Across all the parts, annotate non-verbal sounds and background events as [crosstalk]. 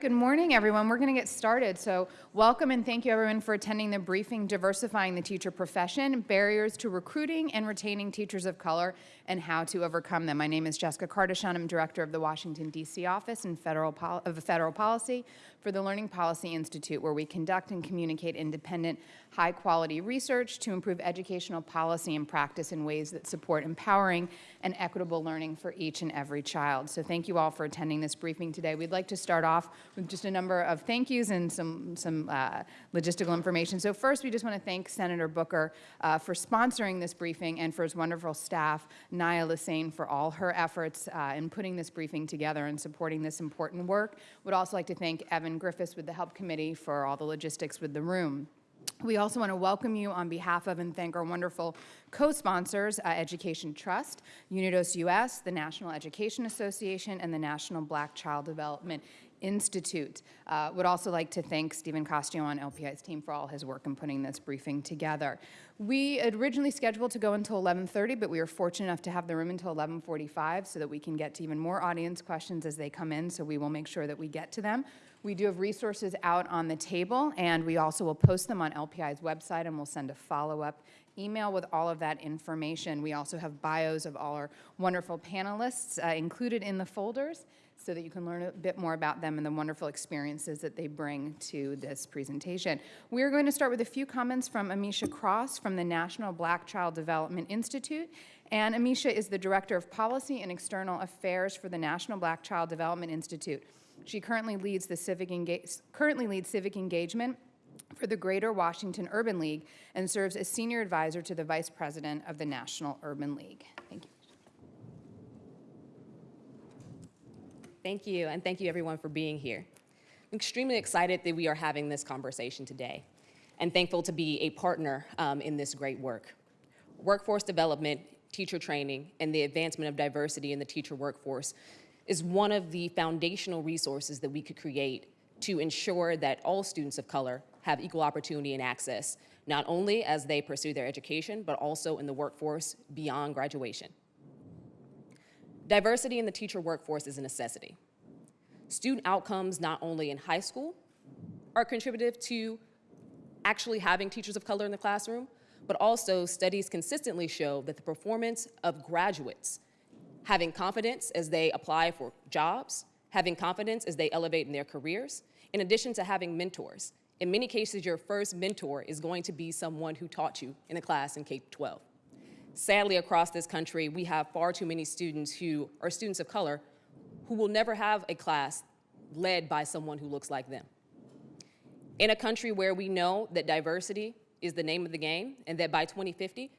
good morning, everyone. We're going to get started. So welcome and thank you, everyone, for attending the briefing, Diversifying the Teacher Profession, Barriers to Recruiting and Retaining Teachers of Color and How to Overcome Them. My name is Jessica Cardichon. I'm Director of the Washington, D.C. Office and Federal of Federal Policy for the Learning Policy Institute, where we conduct and communicate independent, high-quality research to improve educational policy and practice in ways that support empowering and equitable learning for each and every child. So thank you all for attending this briefing today. We'd like to start off with just a number of thank yous and some, some uh, logistical information. So first, we just want to thank Senator Booker uh, for sponsoring this briefing and for his wonderful staff, Naya Lassane, for all her efforts uh, in putting this briefing together and supporting this important work. Would also like to thank Evan Griffiths with the Help Committee for all the logistics with the room. We also want to welcome you on behalf of and thank our wonderful co-sponsors, uh, Education Trust, Unidos US, the National Education Association, and the National Black Child Development Institute. Uh, would also like to thank Stephen Costio on LPI's team for all his work in putting this briefing together. We originally scheduled to go until 11.30, but we were fortunate enough to have the room until 11.45 so that we can get to even more audience questions as they come in, so we will make sure that we get to them. We do have resources out on the table, and we also will post them on LPI's website, and we'll send a follow-up email with all of that information. We also have bios of all our wonderful panelists uh, included in the folders so that you can learn a bit more about them and the wonderful experiences that they bring to this presentation. We are going to start with a few comments from Amisha Cross from the National Black Child Development Institute. And Amisha is the Director of Policy and External Affairs for the National Black Child Development Institute. She currently leads, the civic, currently leads civic engagement for the Greater Washington Urban League and serves as senior advisor to the vice president of the National Urban League. Thank you. Thank you, and thank you everyone for being here. I'm extremely excited that we are having this conversation today and thankful to be a partner um, in this great work. Workforce development, teacher training, and the advancement of diversity in the teacher workforce is one of the foundational resources that we could create to ensure that all students of color have equal opportunity and access, not only as they pursue their education, but also in the workforce beyond graduation. Diversity in the teacher workforce is a necessity. Student outcomes, not only in high school, are contributive to actually having teachers of color in the classroom, but also studies consistently show that the performance of graduates having confidence as they apply for jobs, having confidence as they elevate in their careers, in addition to having mentors. In many cases, your first mentor is going to be someone who taught you in a class in K-12. Sadly, across this country, we have far too many students who are students of color who will never have a class led by someone who looks like them. In a country where we know that diversity is the name of the game and that by 2050,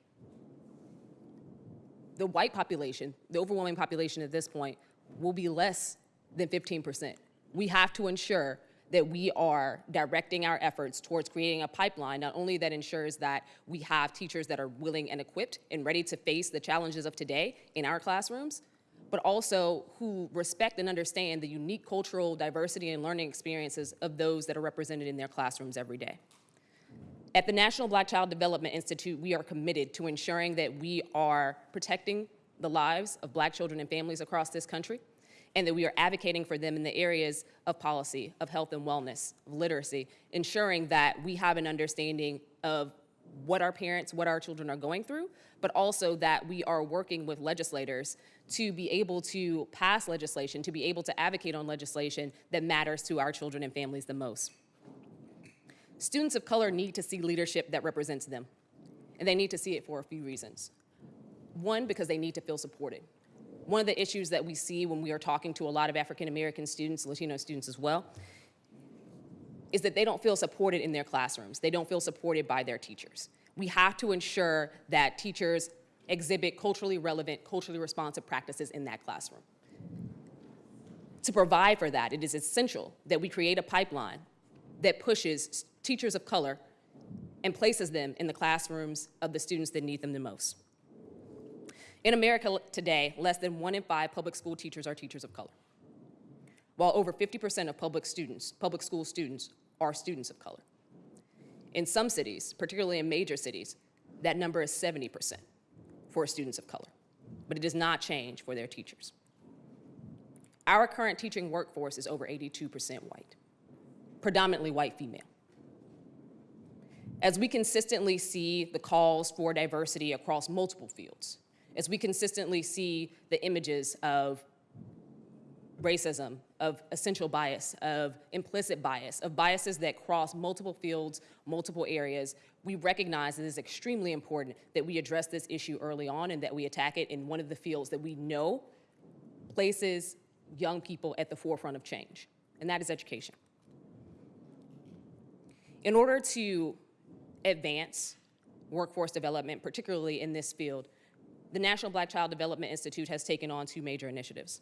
the white population, the overwhelming population at this point, will be less than 15%. We have to ensure that we are directing our efforts towards creating a pipeline, not only that ensures that we have teachers that are willing and equipped and ready to face the challenges of today in our classrooms, but also who respect and understand the unique cultural diversity and learning experiences of those that are represented in their classrooms every day. At the National Black Child Development Institute, we are committed to ensuring that we are protecting the lives of black children and families across this country, and that we are advocating for them in the areas of policy, of health and wellness, of literacy, ensuring that we have an understanding of what our parents, what our children are going through, but also that we are working with legislators to be able to pass legislation, to be able to advocate on legislation that matters to our children and families the most. Students of color need to see leadership that represents them, and they need to see it for a few reasons. One, because they need to feel supported. One of the issues that we see when we are talking to a lot of African American students, Latino students as well, is that they don't feel supported in their classrooms. They don't feel supported by their teachers. We have to ensure that teachers exhibit culturally relevant, culturally responsive practices in that classroom. To provide for that, it is essential that we create a pipeline that pushes teachers of color and places them in the classrooms of the students that need them the most. In America today, less than one in five public school teachers are teachers of color, while over 50% of public students, public school students, are students of color. In some cities, particularly in major cities, that number is 70% for students of color, but it does not change for their teachers. Our current teaching workforce is over 82% white, predominantly white female. As we consistently see the calls for diversity across multiple fields, as we consistently see the images of racism, of essential bias, of implicit bias, of biases that cross multiple fields, multiple areas, we recognize that it is extremely important that we address this issue early on and that we attack it in one of the fields that we know places young people at the forefront of change, and that is education. In order to advance workforce development, particularly in this field, the National Black Child Development Institute has taken on two major initiatives.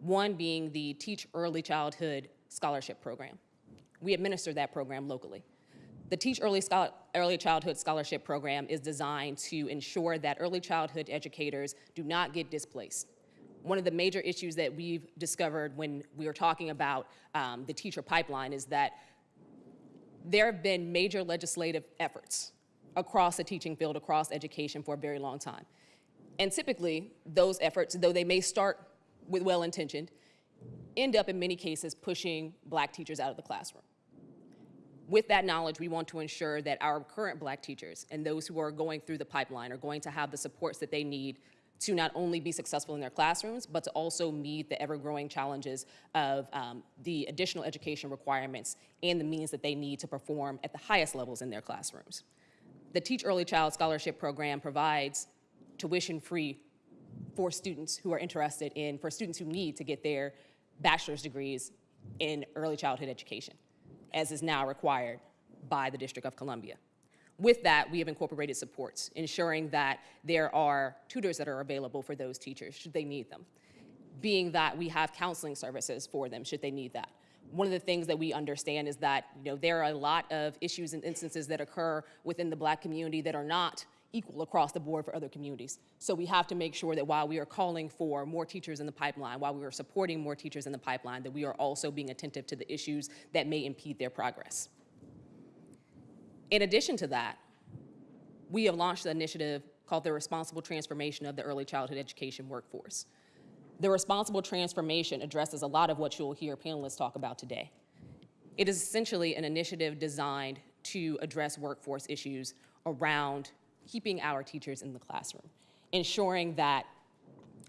One being the Teach Early Childhood Scholarship Program. We administer that program locally. The Teach Early, Schol- Early Childhood Scholarship Program is designed to ensure that early childhood educators do not get displaced. One of the major issues that we've discovered when we were talking about um, the teacher pipeline is that there have been major legislative efforts across the teaching field, across education for a very long time. And typically, those efforts, though they may start with well-intentioned, end up in many cases pushing black teachers out of the classroom. With that knowledge, we want to ensure that our current black teachers and those who are going through the pipeline are going to have the supports that they need to not only be successful in their classrooms, but to also meet the ever-growing challenges of um, the additional education requirements and the means that they need to perform at the highest levels in their classrooms. The Teach Early Child Scholarship Program provides tuition-free for students who are interested in, for students who need to get their bachelor's degrees in early childhood education, as is now required by the District of Columbia. With that, we have incorporated supports, ensuring that there are tutors that are available for those teachers should they need them, being that we have counseling services for them should they need that. One of the things that we understand is that you know, there are a lot of issues and instances that occur within the black community that are not equal across the board for other communities. So we have to make sure that while we are calling for more teachers in the pipeline, while we are supporting more teachers in the pipeline, that we are also being attentive to the issues that may impede their progress. In addition to that, we have launched an initiative called the Responsible Transformation of the Early Childhood Education Workforce. The responsible transformation addresses a lot of what you'll hear panelists talk about today. It is essentially an initiative designed to address workforce issues around keeping our teachers in the classroom, ensuring that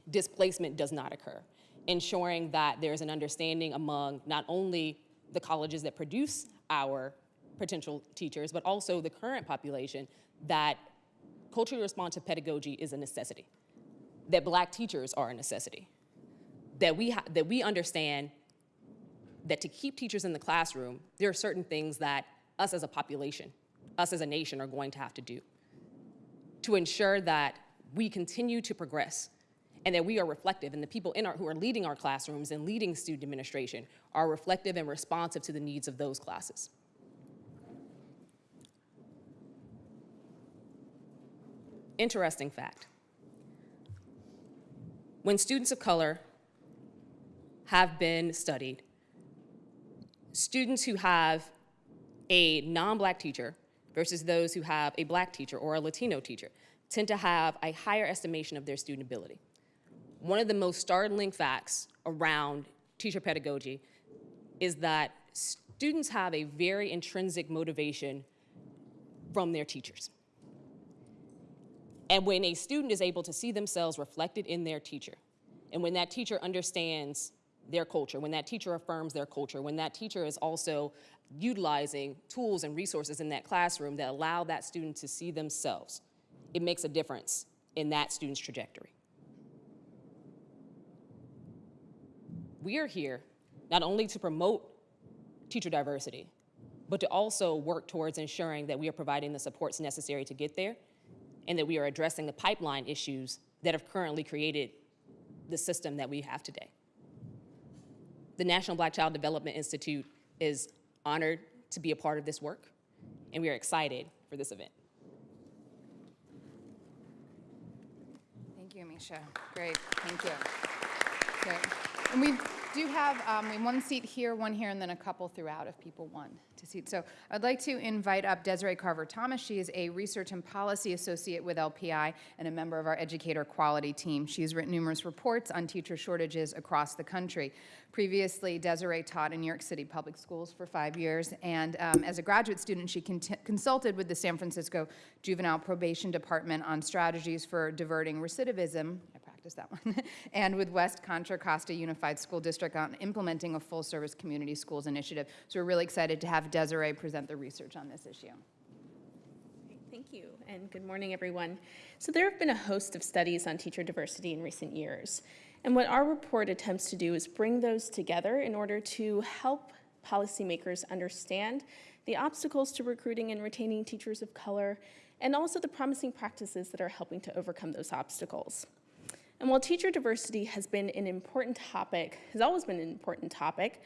displacement does not occur, ensuring that there's an understanding among not only the colleges that produce our potential teachers, but also the current population that culturally responsive pedagogy is a necessity, that black teachers are a necessity, that we, ha- that we understand that to keep teachers in the classroom, there are certain things that us as a population, us as a nation are going to have to do to ensure that we continue to progress and that we are reflective and the people in our, who are leading our classrooms and leading student administration are reflective and responsive to the needs of those classes. Interesting fact. When students of color have been studied, students who have a non-black teacher versus those who have a black teacher or a Latino teacher tend to have a higher estimation of their student ability. One of the most startling facts around teacher pedagogy is that students have a very intrinsic motivation from their teachers. And when a student is able to see themselves reflected in their teacher, and when that teacher understands their culture, when that teacher affirms their culture, when that teacher is also utilizing tools and resources in that classroom that allow that student to see themselves, it makes a difference in that student's trajectory. We are here not only to promote teacher diversity, but to also work towards ensuring that we are providing the supports necessary to get there and that we are addressing the pipeline issues that have currently created the system that we have today. The National Black Child Development Institute is honored to be a part of this work, and we are excited for this event. Thank you, Misha. Great, thank you. Great. And we've, do have um, one seat here, one here, and then a couple throughout if people want to seat. So I'd like to invite up Desiree Carver Thomas. She is a research and policy associate with LPI and a member of our educator quality team. She has written numerous reports on teacher shortages across the country. Previously, Desiree taught in New York City public schools for five years, and um, as a graduate student, she consulted with the San Francisco Juvenile Probation Department on strategies for diverting recidivism. I practiced that one. [laughs] and with West Contra Costa Unified School District on implementing a full service community schools initiative. So we're really excited to have Desiree present the research on this issue. Thank you, and good morning, everyone. So there have been a host of studies on teacher diversity in recent years. And what our report attempts to do is bring those together in order to help policymakers understand the obstacles to recruiting and retaining teachers of color, and also the promising practices that are helping to overcome those obstacles. And while teacher diversity has been an important topic, has always been an important topic,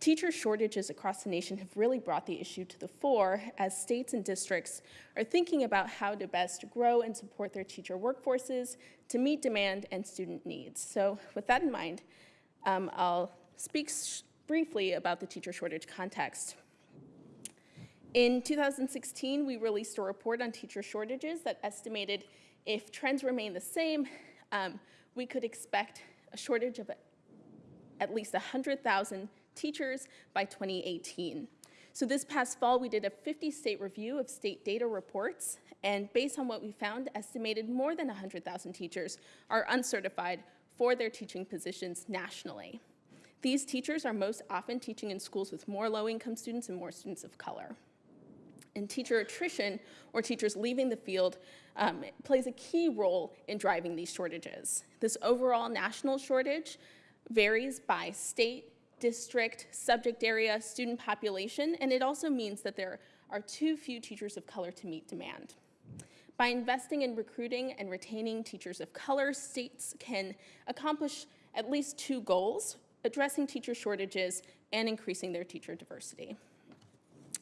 teacher shortages across the nation have really brought the issue to the fore as states and districts are thinking about how to best grow and support their teacher workforces to meet demand and student needs. So with that in mind, um, I'll speak briefly about the teacher shortage context. In 2016, we released a report on teacher shortages that estimated if trends remain the same, um, we could expect a shortage of at least 100,000 teachers by 2018. So this past fall, we did a 50-state review of state data reports, and based on what we found, estimated more than 100,000 teachers are uncertified for their teaching positions nationally. These teachers are most often teaching in schools with more low-income students and more students of color. And teacher attrition, or teachers leaving the field, um, plays a key role in driving these shortages. This overall national shortage varies by state, district, subject area, student population, and it also means that there are too few teachers of color to meet demand. By investing in recruiting and retaining teachers of color, states can accomplish at least two goals, addressing teacher shortages and increasing their teacher diversity.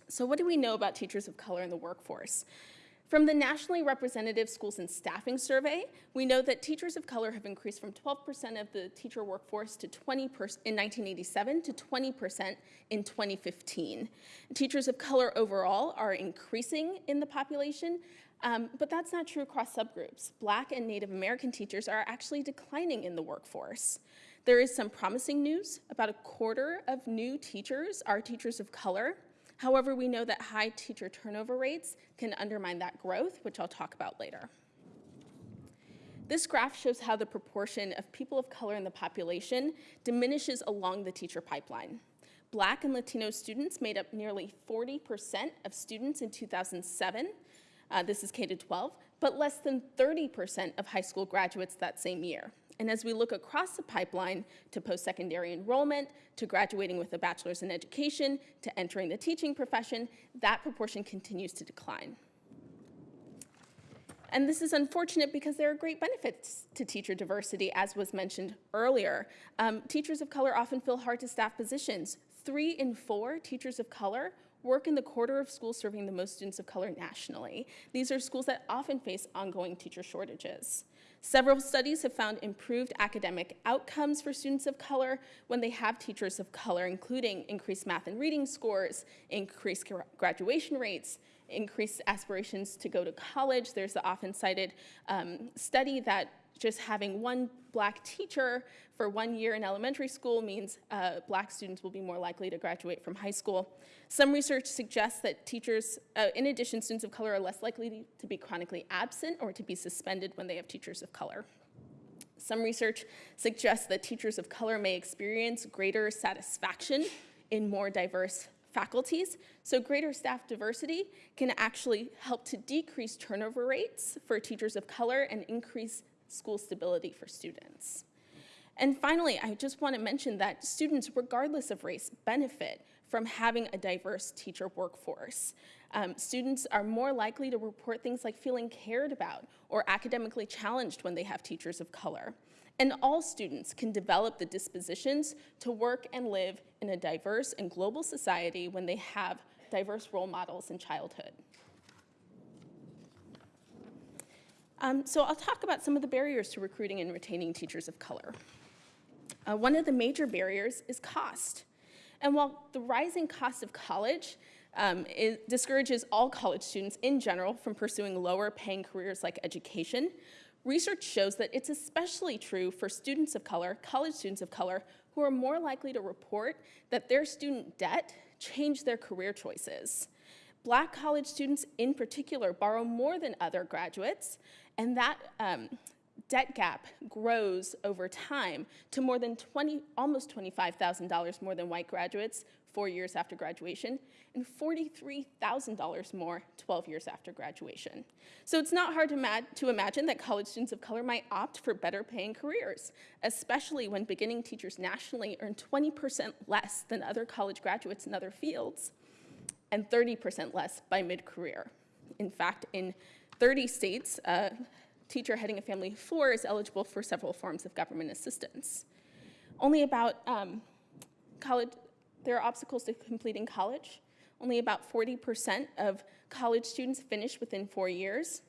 So what do we know about teachers of color in the workforce? From the Nationally Representative Schools and Staffing Survey, we know that teachers of color have increased from 12% of the teacher workforce to 20% in 1987 to 20% in 2015. Teachers of color overall are increasing in the population, um, but that's not true across subgroups. Black and Native American teachers are actually declining in the workforce. There is some promising news. About a quarter of new teachers are teachers of color, However, we know that high teacher turnover rates can undermine that growth, which I'll talk about later. This graph shows how the proportion of people of color in the population diminishes along the teacher pipeline. Black and Latino students made up nearly 40% of students in 2007. Uh, this is K to 12, but less than 30% of high school graduates that same year. And as we look across the pipeline to post-secondary enrollment, to graduating with a bachelor's in education, to entering the teaching profession, that proportion continues to decline. And this is unfortunate because there are great benefits to teacher diversity, as was mentioned earlier. Um, teachers of color often fill hard to staff positions. Three in four teachers of color work in the quarter of schools serving the most students of color nationally. These are schools that often face ongoing teacher shortages. Several studies have found improved academic outcomes for students of color when they have teachers of color, including increased math and reading scores, increased graduation rates, increased aspirations to go to college. There's the often cited um, study that just having one black teacher for one year in elementary school means uh, black students will be more likely to graduate from high school. Some research suggests that teachers, uh, in addition, students of color are less likely to be chronically absent or to be suspended when they have teachers of color. Some research suggests that teachers of color may experience greater satisfaction in more diverse faculties. So greater staff diversity can actually help to decrease turnover rates for teachers of color and increase school stability for students. And finally, I just want to mention that students, regardless of race, benefit from having a diverse teacher workforce. Um, students are more likely to report things like feeling cared about or academically challenged when they have teachers of color. And all students can develop the dispositions to work and live in a diverse and global society when they have diverse role models in childhood. Um, so I'll talk about some of the barriers to recruiting and retaining teachers of color. Uh, one of the major barriers is cost. And while the rising cost of college um, discourages all college students in general from pursuing lower paying careers like education, research shows that it's especially true for students of color, college students of color, who are more likely to report that their student debt changed their career choices. Black college students in particular borrow more than other graduates, and that um, debt gap grows over time to more than 20, almost $25,000 more than white graduates four years after graduation, and $43,000 more 12 years after graduation. So it's not hard to, to, imagine that college students of color might opt for better paying careers, especially when beginning teachers nationally earn 20% less than other college graduates in other fields, and 30% less by mid-career. In fact, in 30 states, a teacher heading a family of four is eligible for several forms of government assistance. Only about um, college, there are obstacles to completing college. Only about 40% of college students finish within four years,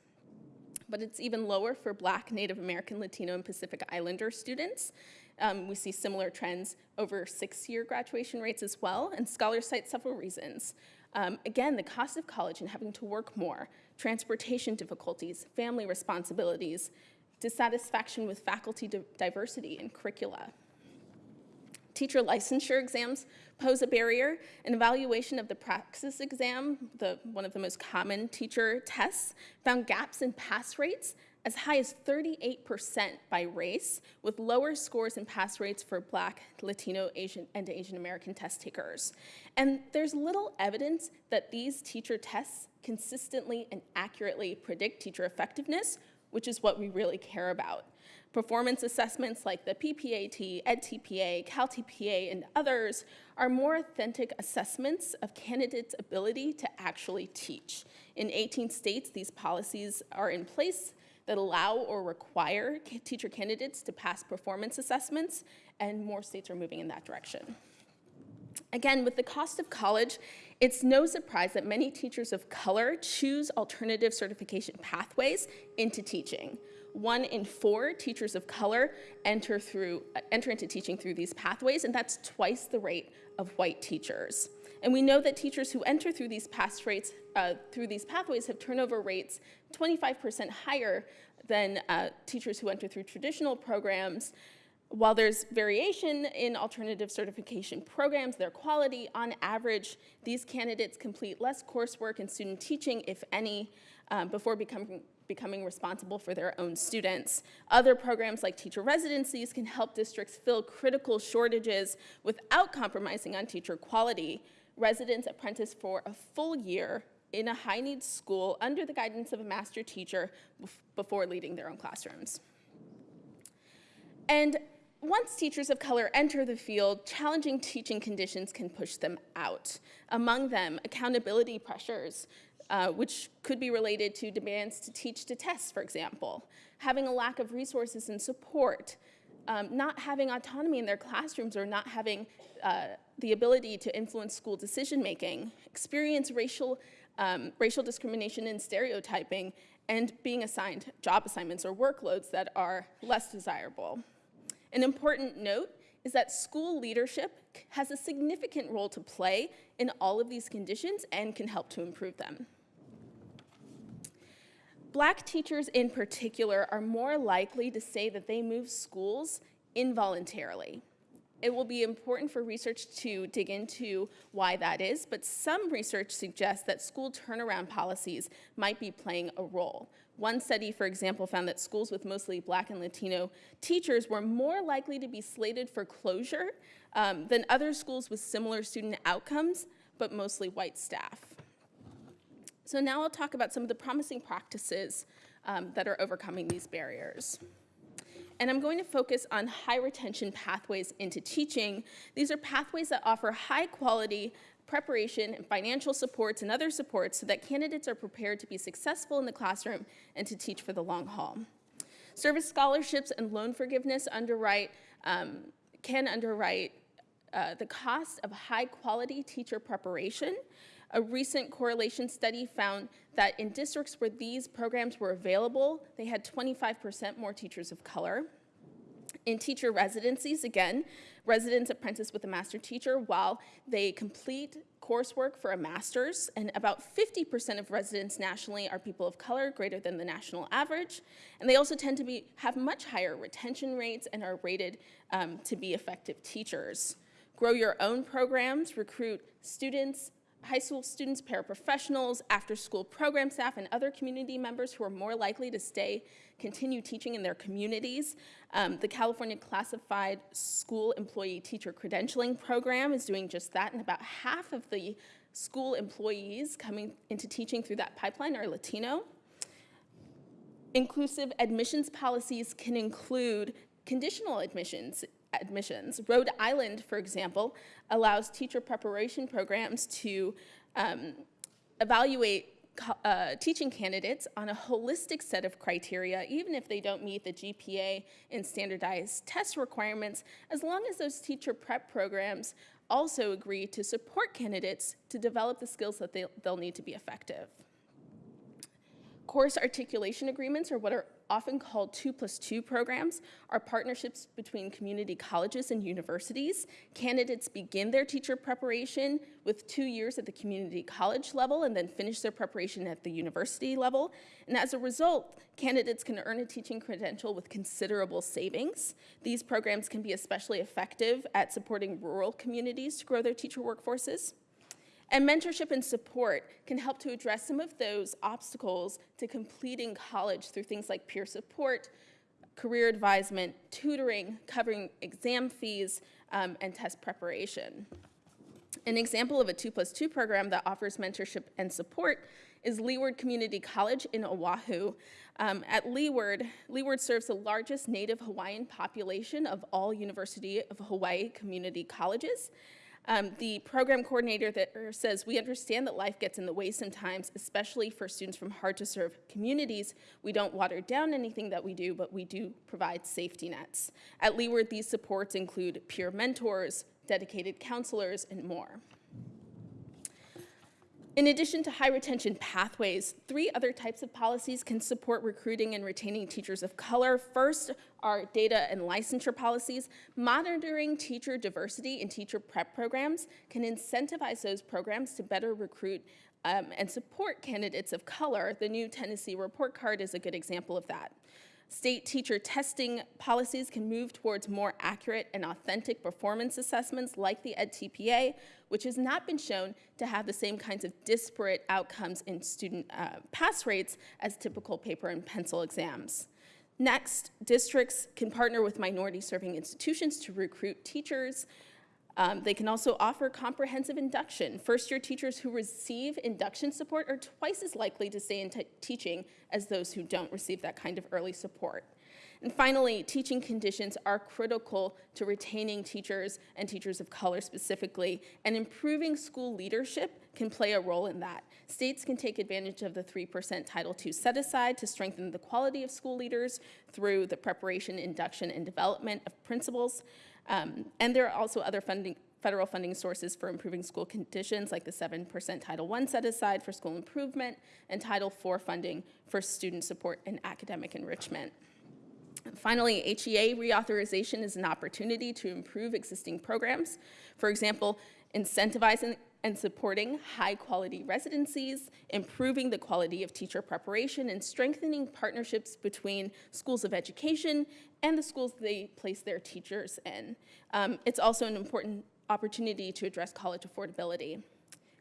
but it's even lower for Black, Native American, Latino, and Pacific Islander students. Um, we see similar trends over six-year graduation rates as well, and scholars cite several reasons. Um, again, the cost of college and having to work more, transportation difficulties, family responsibilities, dissatisfaction with faculty diversity and curricula. Teacher licensure exams pose a barrier. An evaluation of the praxis exam, the, one of the most common teacher tests, found gaps in pass rates as high as 38% by race, with lower scores and pass rates for Black, Latino, Asian, and Asian American test takers. And there's little evidence that these teacher tests consistently and accurately predict teacher effectiveness, which is what we really care about. Performance assessments like the PPAT, EdTPA, CalTPA, and others are more authentic assessments of candidates' ability to actually teach. In 18 states, these policies are in place that allow or require teacher candidates to pass performance assessments, and more states are moving in that direction. Again, with the cost of college, it's no surprise that many teachers of color choose alternative certification pathways into teaching one in four teachers of color enter, through, enter into teaching through these pathways, and that's twice the rate of white teachers. And we know that teachers who enter through these, rates, uh, through these pathways have turnover rates 25% higher than uh, teachers who enter through traditional programs. While there's variation in alternative certification programs, their quality, on average, these candidates complete less coursework in student teaching, if any, um, before becoming becoming responsible for their own students. Other programs like teacher residencies can help districts fill critical shortages without compromising on teacher quality. Residents apprentice for a full year in a high needs school under the guidance of a master teacher before leading their own classrooms. And once teachers of color enter the field, challenging teaching conditions can push them out. Among them, accountability pressures, uh, which could be related to demands to teach to test, for example, having a lack of resources and support, um, not having autonomy in their classrooms or not having uh, the ability to influence school decision making, experience racial, um, racial discrimination and stereotyping, and being assigned job assignments or workloads that are less desirable. An important note is that school leadership has a significant role to play in all of these conditions and can help to improve them. Black teachers in particular are more likely to say that they move schools involuntarily. It will be important for research to dig into why that is, but some research suggests that school turnaround policies might be playing a role. One study, for example, found that schools with mostly black and Latino teachers were more likely to be slated for closure um, than other schools with similar student outcomes, but mostly white staff. So now I'll talk about some of the promising practices um, that are overcoming these barriers. And I'm going to focus on high retention pathways into teaching. These are pathways that offer high quality preparation and financial supports and other supports so that candidates are prepared to be successful in the classroom and to teach for the long haul. Service scholarships and loan forgiveness underwrite, um, can underwrite uh, the cost of high quality teacher preparation a recent correlation study found that in districts where these programs were available, they had 25% more teachers of color. In teacher residencies, again, residents apprentice with a master teacher while they complete coursework for a master's, and about 50% of residents nationally are people of color, greater than the national average. And they also tend to be, have much higher retention rates and are rated um, to be effective teachers. Grow your own programs, recruit students, high school students, paraprofessionals, after-school program staff, and other community members who are more likely to stay, continue teaching in their communities. Um, the California Classified School Employee Teacher Credentialing Program is doing just that, and about half of the school employees coming into teaching through that pipeline are Latino. Inclusive admissions policies can include conditional admissions admissions. Rhode Island, for example, allows teacher preparation programs to um, evaluate uh, teaching candidates on a holistic set of criteria, even if they don't meet the GPA and standardized test requirements, as long as those teacher prep programs also agree to support candidates to develop the skills that they, they'll need to be effective. Course articulation agreements are what are often called two plus two programs, are partnerships between community colleges and universities. Candidates begin their teacher preparation with two years at the community college level and then finish their preparation at the university level. And as a result, candidates can earn a teaching credential with considerable savings. These programs can be especially effective at supporting rural communities to grow their teacher workforces. And mentorship and support can help to address some of those obstacles to completing college through things like peer support, career advisement, tutoring, covering exam fees, um, and test preparation. An example of a 2 plus 2 program that offers mentorship and support is Leeward Community College in Oahu. Um, at Leeward, Leeward serves the largest native Hawaiian population of all University of Hawaii community colleges. Um, the program coordinator er, says, we understand that life gets in the way sometimes, especially for students from hard to serve communities. We don't water down anything that we do, but we do provide safety nets. At Leeward, these supports include peer mentors, dedicated counselors, and more. In addition to high retention pathways, three other types of policies can support recruiting and retaining teachers of color. First are data and licensure policies. Monitoring teacher diversity in teacher prep programs can incentivize those programs to better recruit um, and support candidates of color. The new Tennessee report card is a good example of that. State teacher testing policies can move towards more accurate and authentic performance assessments like the EdTPA, which has not been shown to have the same kinds of disparate outcomes in student uh, pass rates as typical paper and pencil exams. Next, districts can partner with minority serving institutions to recruit teachers um, they can also offer comprehensive induction. First-year teachers who receive induction support are twice as likely to stay in teaching as those who don't receive that kind of early support. And finally, teaching conditions are critical to retaining teachers and teachers of color specifically, and improving school leadership can play a role in that. States can take advantage of the 3% Title II set-aside to strengthen the quality of school leaders through the preparation, induction, and development of principals. Um, and there are also other funding, federal funding sources for improving school conditions, like the 7% Title I set aside for school improvement and Title IV funding for student support and academic enrichment. Finally, HEA reauthorization is an opportunity to improve existing programs. For example, incentivizing and supporting high quality residencies, improving the quality of teacher preparation, and strengthening partnerships between schools of education and the schools they place their teachers in. Um, it's also an important opportunity to address college affordability.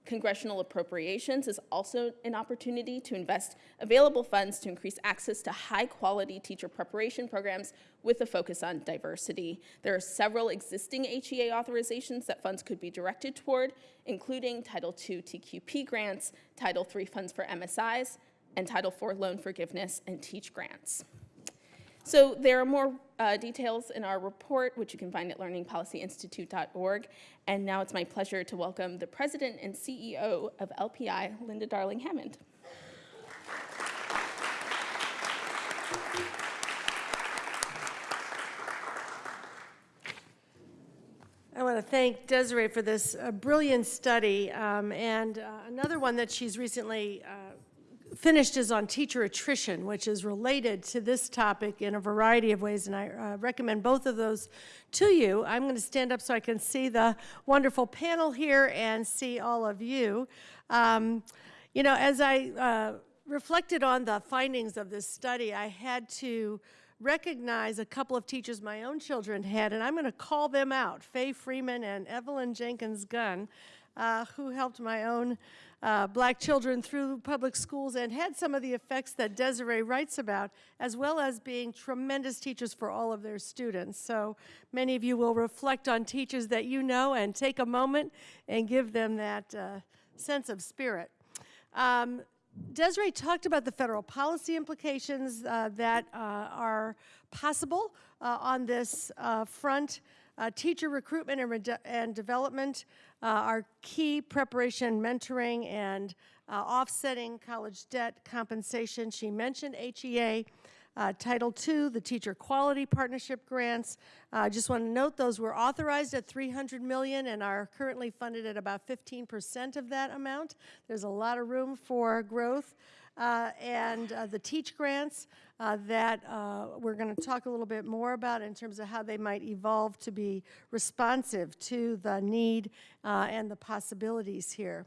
Congressional appropriations is also an opportunity to invest available funds to increase access to high quality teacher preparation programs with a focus on diversity. There are several existing HEA authorizations that funds could be directed toward, including Title II TQP grants, Title III funds for MSIs, and Title IV loan forgiveness and TEACH grants. So there are more uh, details in our report, which you can find at learningpolicyinstitute.org. And now it's my pleasure to welcome the president and CEO of LPI, Linda Darling Hammond. I want to thank Desiree for this uh, brilliant study um, and uh, another one that she's recently uh, finished is on teacher attrition, which is related to this topic in a variety of ways, and I uh, recommend both of those to you. I'm going to stand up so I can see the wonderful panel here and see all of you. Um, you know, as I uh, reflected on the findings of this study, I had to recognize a couple of teachers my own children had, and I'm going to call them out Faye Freeman and Evelyn Jenkins Gunn, uh, who helped my own uh, black children through public schools and had some of the effects that Desiree writes about, as well as being tremendous teachers for all of their students. So many of you will reflect on teachers that you know and take a moment and give them that uh, sense of spirit. Um, Desiree talked about the federal policy implications uh, that uh, are possible uh, on this uh, front. Uh, teacher recruitment and, and development uh, are key preparation, mentoring, and offsetting college debt compensation. She mentioned HEA. Uh, Title II, the Teacher Quality Partnership Grants. Uh, I just want to note those were authorized at 300 million and are currently funded at about 15% of that amount. There's a lot of room for growth. Uh, and uh, the Teach grants uh, that we're going to talk a little bit more about in terms of how they might evolve to be responsive to the need and the possibilities here.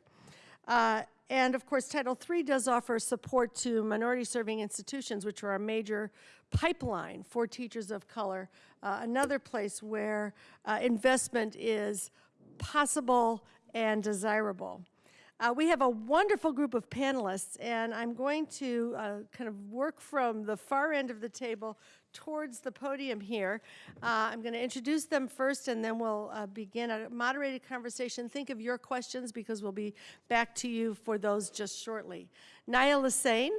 And of course, Title III does offer support to minority serving institutions, which are a major pipeline for teachers of color. Uh, another place where uh, investment is possible and desirable. Uh, we have a wonderful group of panelists, and I'm going to uh, kind of work from the far end of the table towards the podium here. Uh, I'm going to introduce them first, and then we'll uh, begin a moderated conversation. Think of your questions because we'll be back to you for those just shortly. Naya Lassane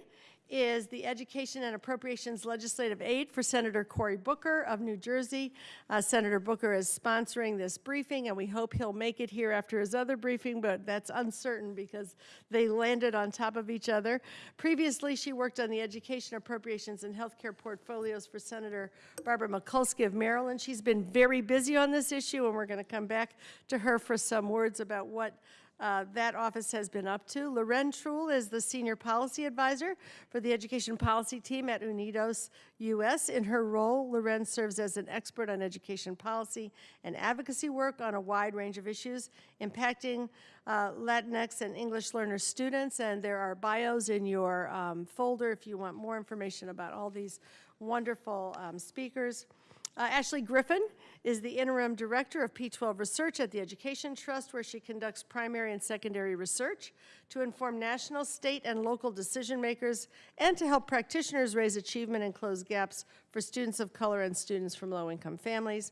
is the Education and Appropriations Legislative Aid for Senator Cory Booker of New Jersey. Uh, Senator Booker is sponsoring this briefing, and we hope he'll make it here after his other briefing, but that's uncertain because they landed on top of each other. Previously, she worked on the Education Appropriations and Healthcare portfolios for Senator Barbara Mikulski of Maryland. She's been very busy on this issue, and we're going to come back to her for some words about what uh, that office has been up to. Loren Trull is the Senior Policy Advisor for the Education Policy Team at Unidos US. In her role, Loren serves as an expert on education policy and advocacy work on a wide range of issues impacting uh, Latinx and English learner students. And there are bios in your um, folder if you want more information about all these wonderful um, speakers. Uh, Ashley Griffin is the interim director of P12 Research at the Education Trust, where she conducts primary and secondary research to inform national, state, and local decision makers and to help practitioners raise achievement and close gaps for students of color and students from low income families.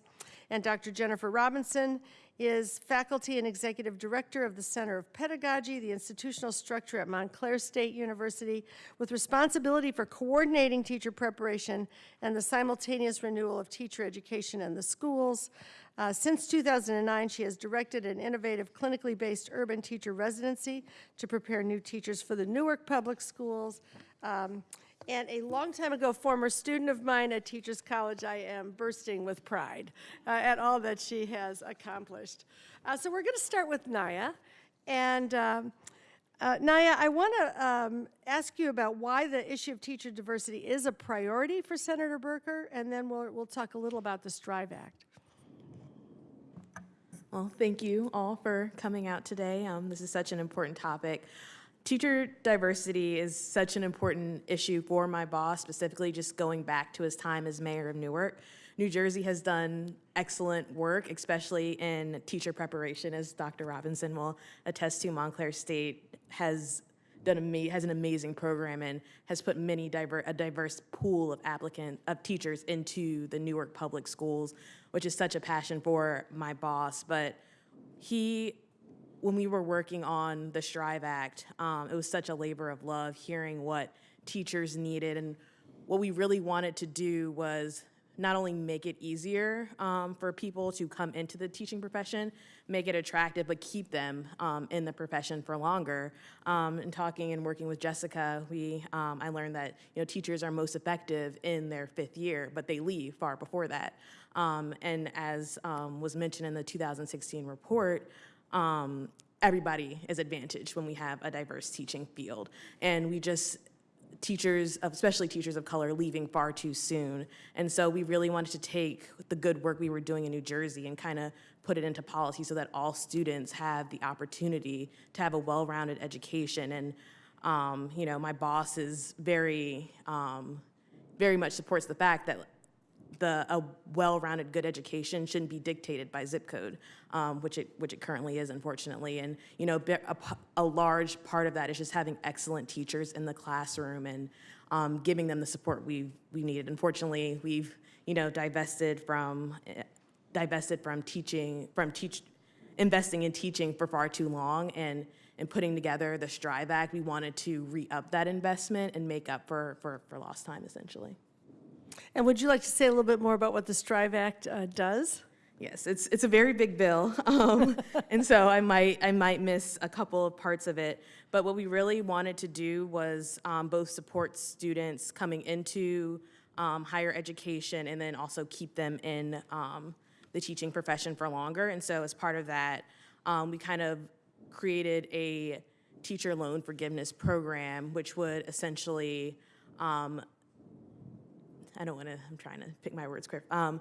And Dr. Jennifer Robinson is faculty and executive director of the Center of Pedagogy, the institutional structure at Montclair State University, with responsibility for coordinating teacher preparation and the simultaneous renewal of teacher education in the schools. Uh, since 2009, she has directed an innovative clinically based urban teacher residency to prepare new teachers for the Newark Public Schools. Um, and a long time ago, former student of mine at Teachers College, I am bursting with pride uh, at all that she has accomplished. Uh, so we're going to start with Naya. And um, uh, Naya, I want to um, ask you about why the issue of teacher diversity is a priority for Senator Booker, and then we'll, we'll talk a little about the Strive Act. Well, thank you all for coming out today. Um, this is such an important topic. Teacher diversity is such an important issue for my boss, specifically just going back to his time as mayor of Newark. New Jersey has done excellent work, especially in teacher preparation, as Dr. Robinson will attest to. Montclair State has done has an amazing program and has put many diver- a diverse pool of applicant of teachers into the Newark public schools, which is such a passion for my boss. But he when we were working on the Strive Act, um, it was such a labor of love hearing what teachers needed. And what we really wanted to do was not only make it easier um, for people to come into the teaching profession, make it attractive, but keep them um, in the profession for longer. Um, and talking and working with Jessica, we um, I learned that you know teachers are most effective in their fifth year, but they leave far before that. Um, and as um, was mentioned in the 2016 report, um, everybody is advantaged when we have a diverse teaching field. And we just, teachers, especially teachers of color, leaving far too soon. And so we really wanted to take the good work we were doing in New Jersey and kind of put it into policy so that all students have the opportunity to have a well-rounded education. And, um, you know, my boss is very, um, very much supports the fact that the, a well-rounded, good education shouldn't be dictated by zip code, um, which it, which it currently is, unfortunately. And, you know, a, a large part of that is just having excellent teachers in the classroom and um, giving them the support we, we needed. Unfortunately, we've, you know, divested from, eh, divested from teaching, from teach, investing in teaching for far too long and, and putting together the Strive Act, we wanted to re-up that investment and make up for, for, for lost time, essentially. And would you like to say a little bit more about what the Strive Act uh, does? Yes, it's, it's a very big bill, [laughs] um, and so I might, I might miss a couple of parts of it. But what we really wanted to do was um, both support students coming into um, higher education and then also keep them in um, the teaching profession for longer. And so as part of that, um, we kind of created a teacher loan forgiveness program, which would essentially um, I don't want to, I'm trying to pick my words quick, um,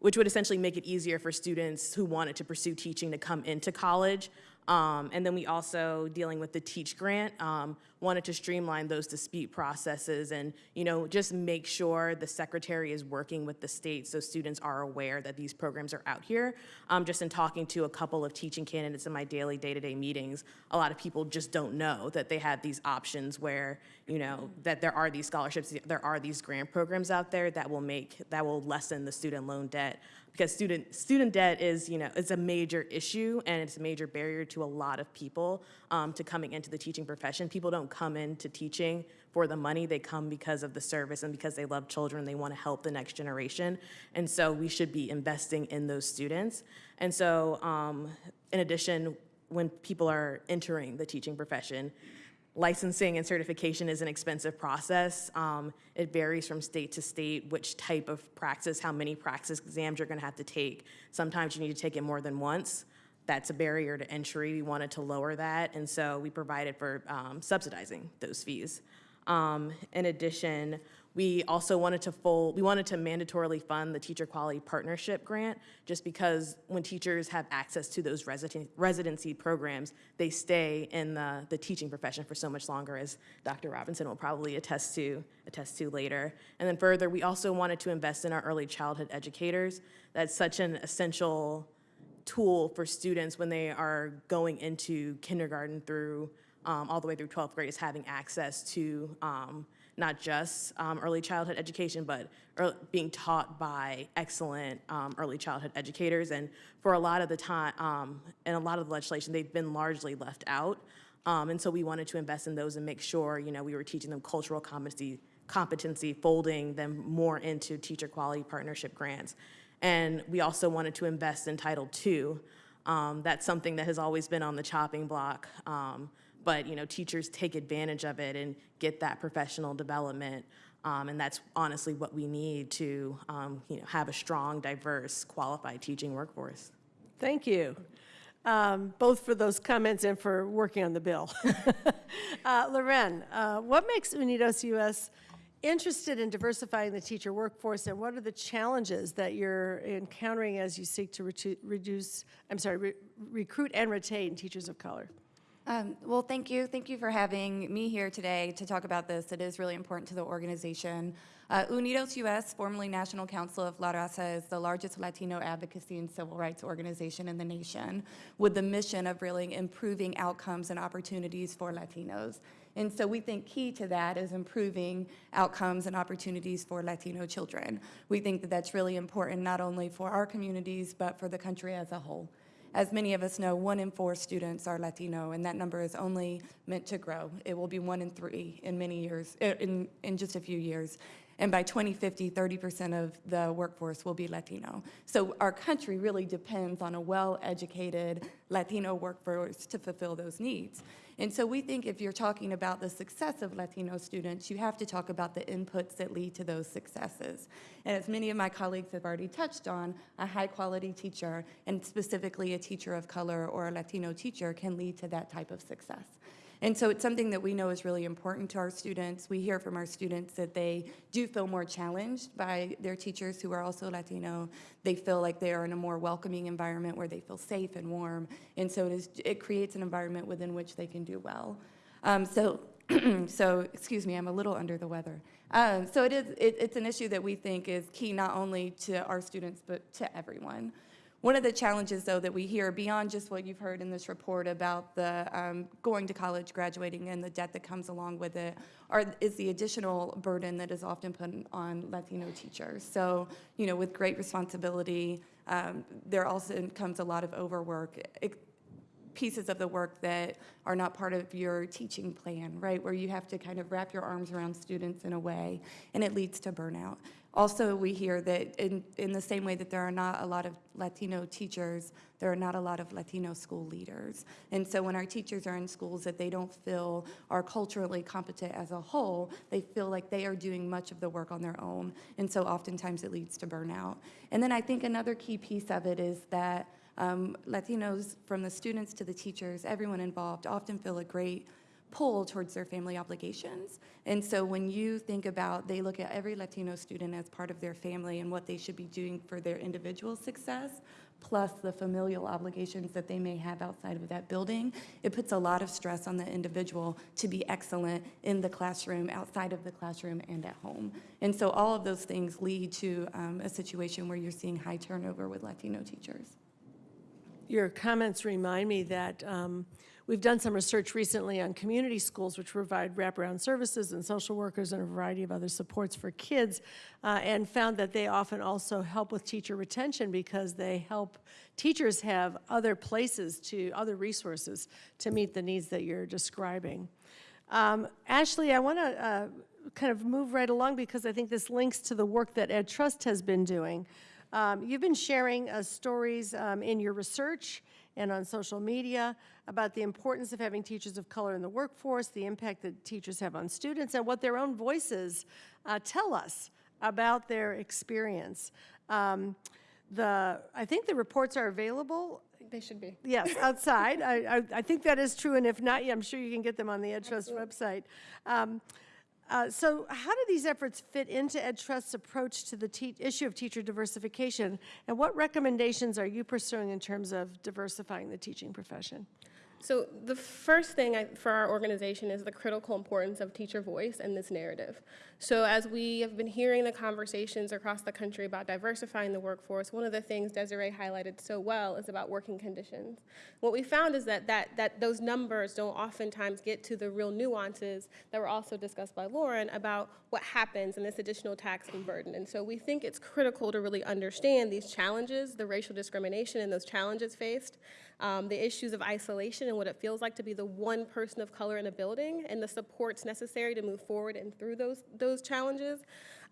which would essentially make it easier for students who wanted to pursue teaching to come into college. Um, and then we also, dealing with the Teach Grant, um, wanted to streamline those dispute processes and, you know, just make sure the secretary is working with the state so students are aware that these programs are out here. Um, just in talking to a couple of teaching candidates in my daily day-to-day meetings, a lot of people just don't know that they have these options where, you know, that there are these scholarships, there are these grant programs out there that will make, that will lessen the student loan debt because student student debt is you know it's a major issue and it's a major barrier to a lot of people um, to coming into the teaching profession. People don't come into teaching for the money; they come because of the service and because they love children. They want to help the next generation, and so we should be investing in those students. And so, um, in addition, when people are entering the teaching profession, licensing and certification is an expensive process. Um, it varies from state to state which type of practice, how many practice exams you're going to have to take. Sometimes you need to take it more than once. That's a barrier to entry. We wanted to lower that, and so we provided for um, subsidizing those fees. Um, in addition, we also wanted to full, we wanted to mandatorily fund the Teacher Quality Partnership Grant, just because when teachers have access to those residency, residency programs, they stay in the, the teaching profession for so much longer, as Dr. Robinson will probably attest to, attest to later. And then further, we also wanted to invest in our early childhood educators. That's such an essential tool for students when they are going into kindergarten through um, all the way through 12th grade is having access to um, not just um, early childhood education, but ear- being taught by excellent um, early childhood educators. And for a lot of the time, um, and a lot of the legislation, they've been largely left out. Um, and so we wanted to invest in those and make sure, you know, we were teaching them cultural competency, competency, folding them more into teacher quality partnership grants. And we also wanted to invest in Title II. Um, that's something that has always been on the chopping block. Um, but you know, teachers take advantage of it and get that professional development. Um, and that's honestly what we need to um, you know, have a strong, diverse, qualified teaching workforce. Thank you, um, both for those comments and for working on the bill. [laughs] uh, Loren, uh, what makes Unidos US interested in diversifying the teacher workforce, and what are the challenges that you're encountering as you seek to reduce, I'm sorry, re- recruit and retain teachers of color? Um, Well, thank you. Thank you for having me here today to talk about this. It is really important to the organization. Uh, Unidos US, formerly National Council of La Raza, is the largest Latino advocacy and civil rights organization in the nation with the mission of really improving outcomes and opportunities for Latinos. And so we think key to that is improving outcomes and opportunities for Latino children. We think that that's really important not only for our communities, but for the country as a whole. As many of us know, one in four students are Latino, and that number is only meant to grow. It will be one in three in many years, uh, in, in just a few years. And by 2050, 30% of the workforce will be Latino. So our country really depends on a well-educated Latino workforce to fulfill those needs. And so we think if you're talking about the success of Latino students, you have to talk about the inputs that lead to those successes. And as many of my colleagues have already touched on, a high-quality teacher, and specifically a teacher of color or a Latino teacher, can lead to that type of success. And so it's something that we know is really important to our students. We hear from our students that they do feel more challenged by their teachers who are also Latino. They feel like they are in a more welcoming environment where they feel safe and warm. And so it, is, it creates an environment within which they can do well. Um, so, [clears throat] so, excuse me, I'm a little under the weather. Um, so it is, it, it's an issue that we think is key not only to our students, but to everyone. One of the challenges, though, that we hear beyond just what you've heard in this report about the um, going to college, graduating, and the debt that comes along with it, are, is the additional burden that is often put on Latino teachers. So, you know, with great responsibility, um, there also comes a lot of overwork. It, pieces of the work that are not part of your teaching plan, right? Where you have to kind of wrap your arms around students in a way, and it leads to burnout. Also, we hear that in, in the same way that there are not a lot of Latino teachers, there are not a lot of Latino school leaders. And so when our teachers are in schools that they don't feel are culturally competent as a whole, they feel like they are doing much of the work on their own. And so oftentimes it leads to burnout. And then I think another key piece of it is that um, Latinos, from the students to the teachers, everyone involved, often feel a great pull towards their family obligations. And so when you think about, they look at every Latino student as part of their family and what they should be doing for their individual success, plus the familial obligations that they may have outside of that building, it puts a lot of stress on the individual to be excellent in the classroom, outside of the classroom, and at home. And so all of those things lead to um, a situation where you're seeing high turnover with Latino teachers. Your comments remind me that um, we've done some research recently on community schools which provide wraparound services and social workers and a variety of other supports for kids, uh, and found that they often also help with teacher retention because they help teachers have other places to, other resources to meet the needs that you're describing. Um, Ashley, I want to uh, kind of move right along because I think this links to the work that Ed Trust has been doing. Um, you've been sharing uh, stories um, in your research and on social media about the importance of having teachers of color in the workforce, the impact that teachers have on students, and what their own voices uh, tell us about their experience. Um, the, I think the reports are available. They should be. Yes, [laughs] outside. I, I, I think that is true, and if not, yeah, I'm sure you can get them on the Ed Trust website. Um, uh, So how do these efforts fit into Ed Trust's approach to the issue of teacher diversification? And what recommendations are you pursuing in terms of diversifying the teaching profession? So the first thing I, for our organization is the critical importance of teacher voice in this narrative. So as we have been hearing the conversations across the country about diversifying the workforce, one of the things Desiree highlighted so well is about working conditions. What we found is that, that, that those numbers don't oftentimes get to the real nuances that were also discussed by Lauren about what happens in this additional tax and burden. And so we think it's critical to really understand these challenges, the racial discrimination and those challenges faced, um, the issues of isolation and what it feels like to be the one person of color in a building and the supports necessary to move forward and through those, those challenges.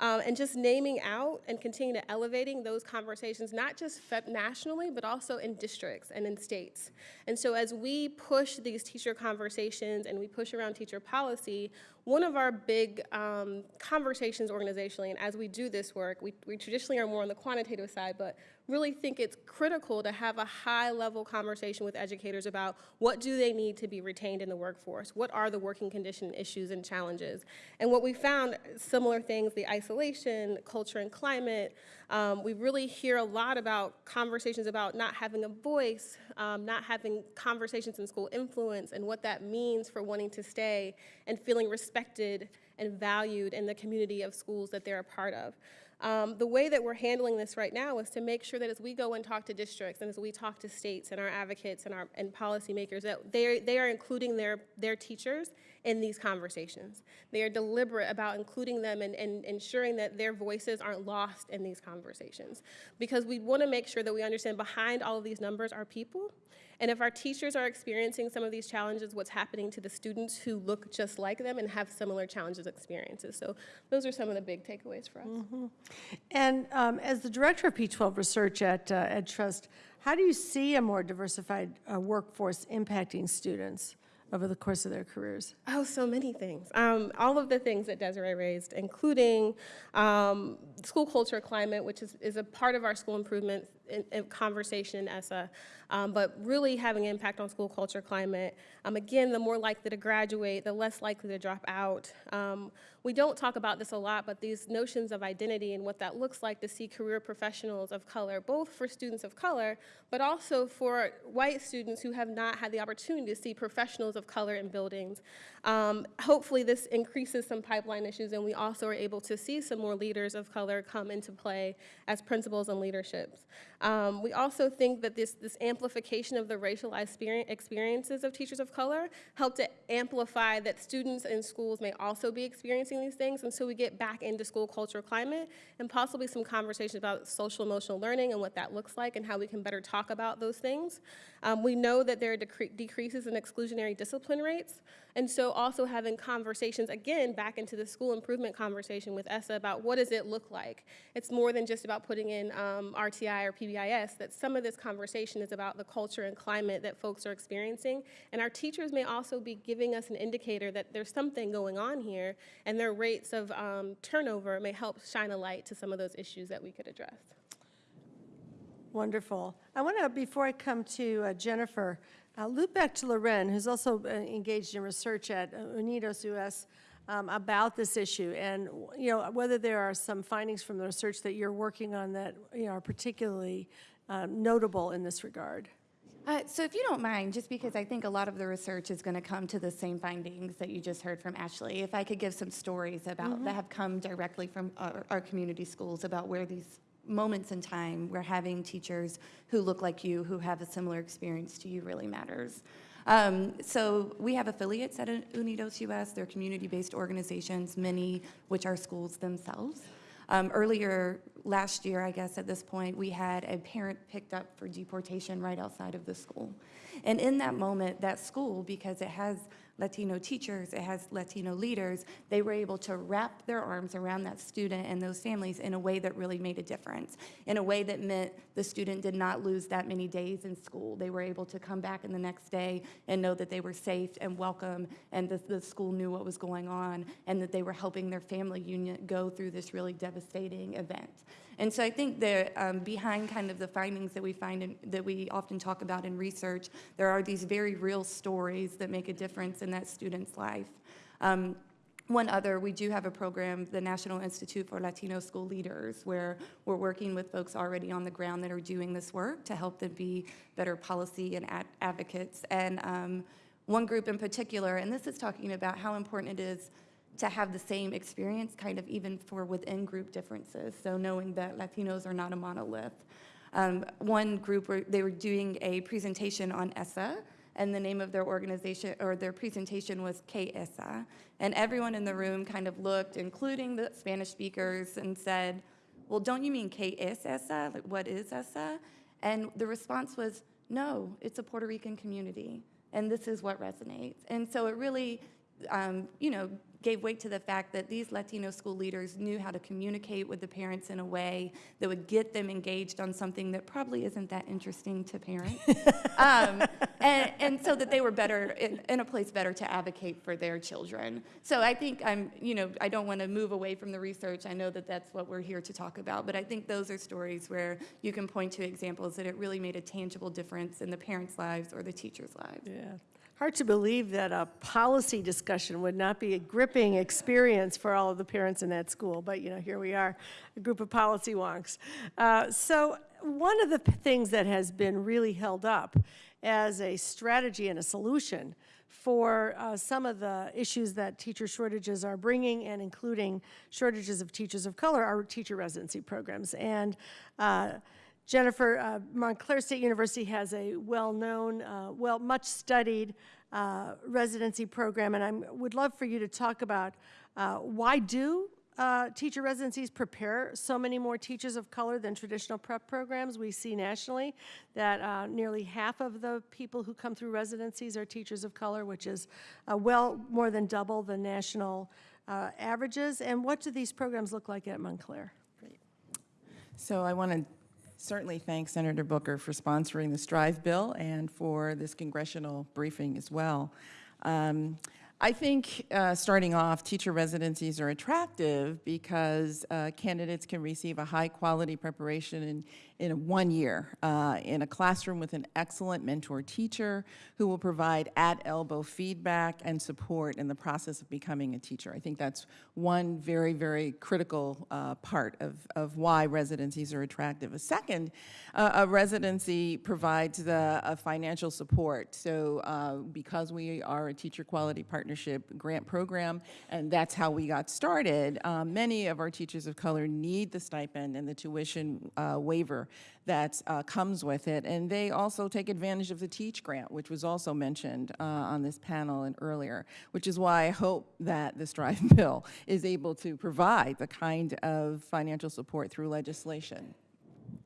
Um, and just naming out and continue to elevating those conversations, not just nationally, but also in districts and in states. And so as we push these teacher conversations and we push around teacher policy, one of our big um, conversations organizationally, and as we do this work, we, we traditionally are more on the quantitative side, but really think it's critical to have a high level conversation with educators about what do they need to be retained in the workforce? What are the working condition issues and challenges? And what we found, similar things, the isolation, culture and climate, um, we really hear a lot about conversations about not having a voice, um, not having conversations in school influence, and what that means for wanting to stay and feeling respected and valued in the community of schools that they're a part of. Um, the way that we're handling this right now is to make sure that as we go and talk to districts and as we talk to states and our advocates and our and policymakers that they they are including their their teachers in these conversations. They are deliberate about including them and, and ensuring that their voices aren't lost in these conversations. Because we want to make sure that we understand behind all of these numbers are people. And if our teachers are experiencing some of these challenges, what's happening to the students who look just like them and have similar challenges experiences. So those are some of the big takeaways for us. Mm-hmm. And um, as the director of P12 research at uh, Ed Trust, how do you see a more diversified uh, workforce impacting students? over the course of their careers? Oh, so many things. Um, all of the things that Desiree raised, including um, school culture climate, which is, is a part of our school improvement in, in conversation in ESSA, um, but really having an impact on school culture climate. Um, again, the more likely to graduate, the less likely to drop out. Um, we don't talk about this a lot, but these notions of identity and what that looks like to see career professionals of color, both for students of color, but also for white students who have not had the opportunity to see professionals of color in buildings. Um, hopefully this increases some pipeline issues and we also are able to see some more leaders of color come into play as principals and leaderships. Um, we also think that this, this amplification of the racialized experiences of teachers of color help to amplify that students in schools may also be experiencing these things and so we get back into school culture climate and possibly some conversations about social emotional learning and what that looks like and how we can better talk about those things. Um, we know that there are decre decreases in exclusionary discipline rates and so also having conversations, again, back into the school improvement conversation with ESSA about what does it look like. It's more than just about putting in um, RTI or PBIS, that some of this conversation is about the culture and climate that folks are experiencing. And our teachers may also be giving us an indicator that there's something going on here and their rates of um, turnover may help shine a light to some of those issues that we could address. Wonderful. I want to, before I come to uh, Jennifer, uh, loop back to Loren, who's also uh, engaged in research at uh, Unidos US um, about this issue, and you know whether there are some findings from the research that you're working on that you know, are particularly um, notable in this regard. Uh, so if you don't mind, just because I think a lot of the research is going to come to the same findings that you just heard from Ashley, if I could give some stories about that have come directly from our, our community schools about where these moments in time where having teachers who look like you, who have a similar experience to you really matters. Um, so we have affiliates at Unidos US, they're community-based organizations, many which are schools themselves. Um, earlier last year, I guess at this point, we had a parent picked up for deportation right outside of the school. And in that moment, that school, because it has Latino teachers, it has Latino leaders, they were able to wrap their arms around that student and those families in a way that really made a difference, in a way that meant the student did not lose that many days in school. They were able to come back in the next day and know that they were safe and welcome and the, the school knew what was going on and that they were helping their family unit go through this really devastating event. And so I think that um, behind kind of the findings that we find in, that we often talk about in research, there are these very real stories that make a difference in that student's life. Um, one other, we do have a program, the National Institute for Latino School Leaders, where we're working with folks already on the ground that are doing this work to help them be better policy and ad advocates. And um, one group in particular, and this is talking about how important it is to have the same experience, kind of even for within group differences. So knowing that Latinos are not a monolith. Um, one group, were, they were doing a presentation on ESSA, and the name of their organization, or their presentation was KESA. And everyone in the room kind of looked, including the Spanish speakers, and said, well, don't you mean KESA? Like, what is ESSA? And the response was, no, it's a Puerto Rican community, and this is what resonates. And so it really, um, you know, gave weight to the fact that these Latino school leaders knew how to communicate with the parents in a way that would get them engaged on something that probably isn't that interesting to parents. [laughs] um, and, and, so that they were better, in, in, a place better to advocate for their children. So I think I'm, you know, I don't want to move away from the research. I know that that's what we're here to talk about, but I think those are stories where you can point to examples that it really made a tangible difference in the parents' lives or the teachers' lives. Yeah. Hard to believe that a policy discussion would not be a gripping experience for all of the parents in that school, but you know, here we are, a group of policy wonks. Uh, so one of the things that has been really held up as a strategy and a solution for uh, some of the issues that teacher shortages are bringing and including shortages of teachers of color are teacher residency programs. And uh, Jennifer, uh, Montclair State University has a well-known, uh, well, much-studied uh, residency program, and I would love for you to talk about uh, why do uh, teacher residencies prepare so many more teachers of color than traditional prep programs. We see nationally that uh, nearly half of the people who come through residencies are teachers of color, which is well more than double the national averages. And what do these programs look like at Montclair? So I want to certainly thank Senator Booker for sponsoring the STRIVE bill and for this congressional briefing as well. Um, I think uh, starting off, teacher residencies are attractive because uh, candidates can receive a high quality preparation in, in one year uh, in a classroom with an excellent mentor teacher who will provide at elbow feedback and support in the process of becoming a teacher. I think that's one very, very critical uh, part of, of why residencies are attractive. A second, uh, a residency provides the uh, financial support. So uh, because we are a teacher quality partnership grant program, and that's how we got started, um, many of our teachers of color need the stipend and the tuition uh, waiver that uh, comes with it. And they also take advantage of the Teach Grant, which was also mentioned uh, on this panel and earlier, which is why I hope that this drive [laughs] bill is able to provide the kind of financial support through legislation.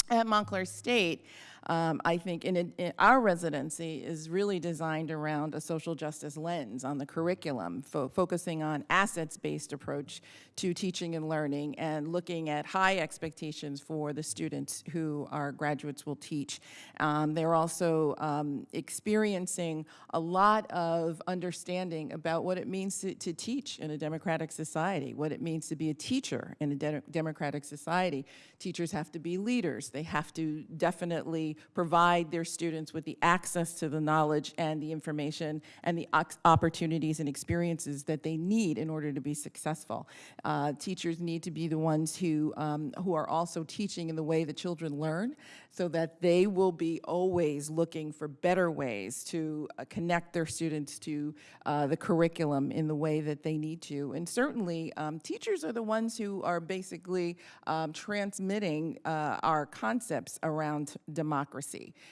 At Montclair State, um, I think in, in our residency is really designed around a social justice lens on the curriculum, fo focusing on assets-based approach to teaching and learning and looking at high expectations for the students who our graduates will teach. Um, they're also um, experiencing a lot of understanding about what it means to, to, teach in a democratic society, what it means to be a teacher in a de democratic society. Teachers have to be leaders. They have to definitely provide their students with the access to the knowledge and the information and the opportunities and experiences that they need in order to be successful. Uh, teachers need to be the ones who, um, who are also teaching in the way that children learn so that they will be always looking for better ways to uh, connect their students to uh, the curriculum in the way that they need to. And certainly, um, teachers are the ones who are basically um, transmitting uh, our concepts around democracy.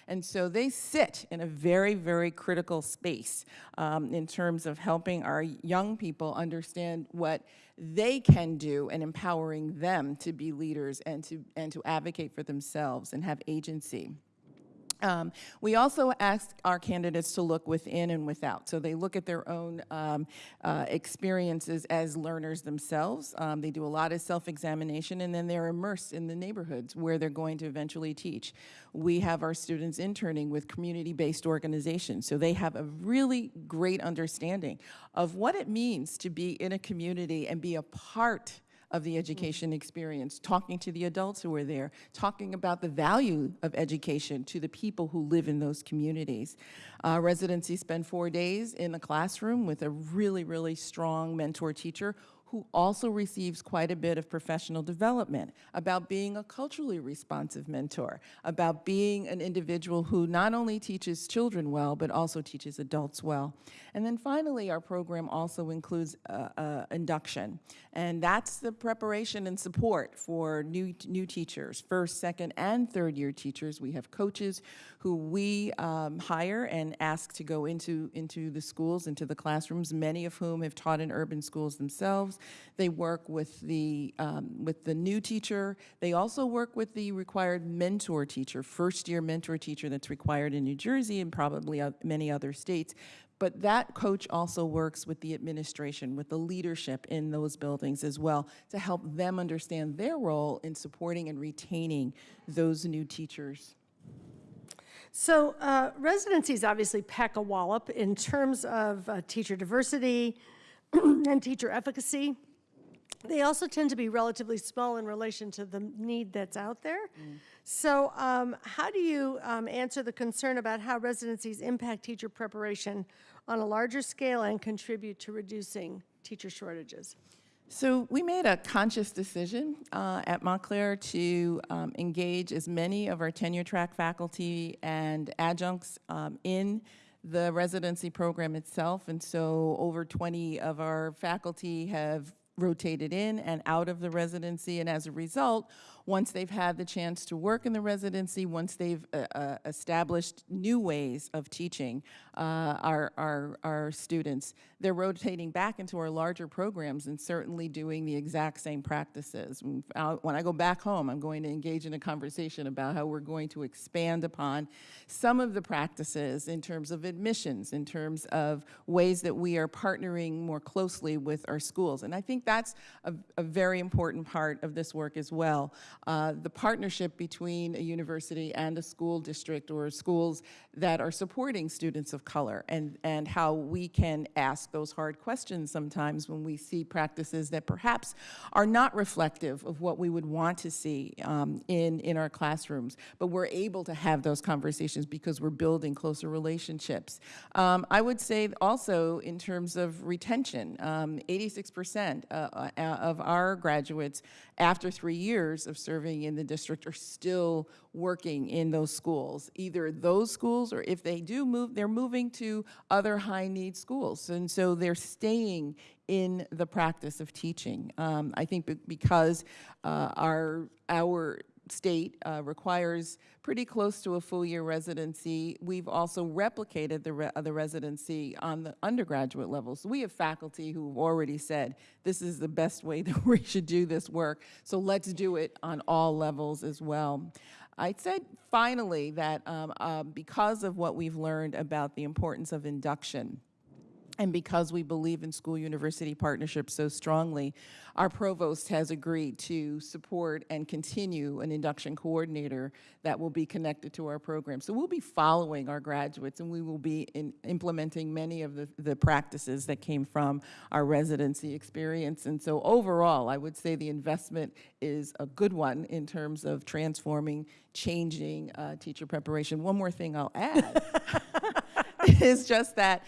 And so they sit in a very, very critical space um, in terms of helping our young people understand what they can do and empowering them to be leaders and to, and to advocate for themselves and have agency. Um, we also ask our candidates to look within and without. So they look at their own um, uh, experiences as learners themselves. Um, they do a lot of self-examination and then they're immersed in the neighborhoods where they're going to eventually teach. We have our students interning with community-based organizations. So they have a really great understanding of what it means to be in a community and be a part of the education experience, talking to the adults who are there, talking about the value of education to the people who live in those communities. Uh, residency spend four days in a classroom with a really, really strong mentor teacher who also receives quite a bit of professional development about being a culturally responsive mentor, about being an individual who not only teaches children well, but also teaches adults well. And then finally, our program also includes uh, uh, induction. And that's the preparation and support for new, new teachers, first, second, and third year teachers. We have coaches who we um, hire and ask to go into, into the schools, into the classrooms, many of whom have taught in urban schools themselves. They work with the, um, with the new teacher. They also work with the required mentor teacher, first year mentor teacher that's required in New Jersey and probably many other states. But that coach also works with the administration, with the leadership in those buildings as well, to help them understand their role in supporting and retaining those new teachers. So uh, residencies obviously pack a wallop in terms of uh, teacher diversity, [clears throat] and teacher efficacy. They also tend to be relatively small in relation to the need that's out there. Mm. So um, how do you um, answer the concern about how residencies impact teacher preparation on a larger scale and contribute to reducing teacher shortages? So we made a conscious decision uh, at Montclair to um, engage as many of our tenure track faculty and adjuncts um, in the residency program itself. And so over 20 of our faculty have rotated in and out of the residency. And as a result, once they've had the chance to work in the residency, once they've uh, uh, established new ways of teaching uh, our, our, our students, they're rotating back into our larger programs and certainly doing the exact same practices. When I go back home, I'm going to engage in a conversation about how we're going to expand upon some of the practices in terms of admissions, in terms of ways that we are partnering more closely with our schools. And I think that's a, a very important part of this work as well. Uh, the partnership between a university and a school district or schools that are supporting students of color and, and how we can ask those hard questions sometimes when we see practices that perhaps are not reflective of what we would want to see um, in, in our classrooms. But we're able to have those conversations because we're building closer relationships. Um, I would say also in terms of retention, um, 86% uh, uh, of our graduates after three years of serving in the district are still working in those schools, either those schools or if they do move, they're moving to other high need schools. And so they're staying in the practice of teaching. Um, I think because uh, our, our state uh, requires pretty close to a full-year residency. We've also replicated the, re- the residency on the undergraduate level. So we have faculty who've already said, this is the best way [laughs] that we should do this work, so let's do it on all levels as well. I said finally that um, uh, because of what we've learned about the importance of induction, and because we believe in school-university partnerships so strongly, our provost has agreed to support and continue an induction coordinator that will be connected to our program. So we'll be following our graduates, and we will be in implementing many of the, the practices that came from our residency experience. And so overall, I would say the investment is a good one in terms of transforming, changing uh, teacher preparation. One more thing I'll add [laughs] [laughs] is just that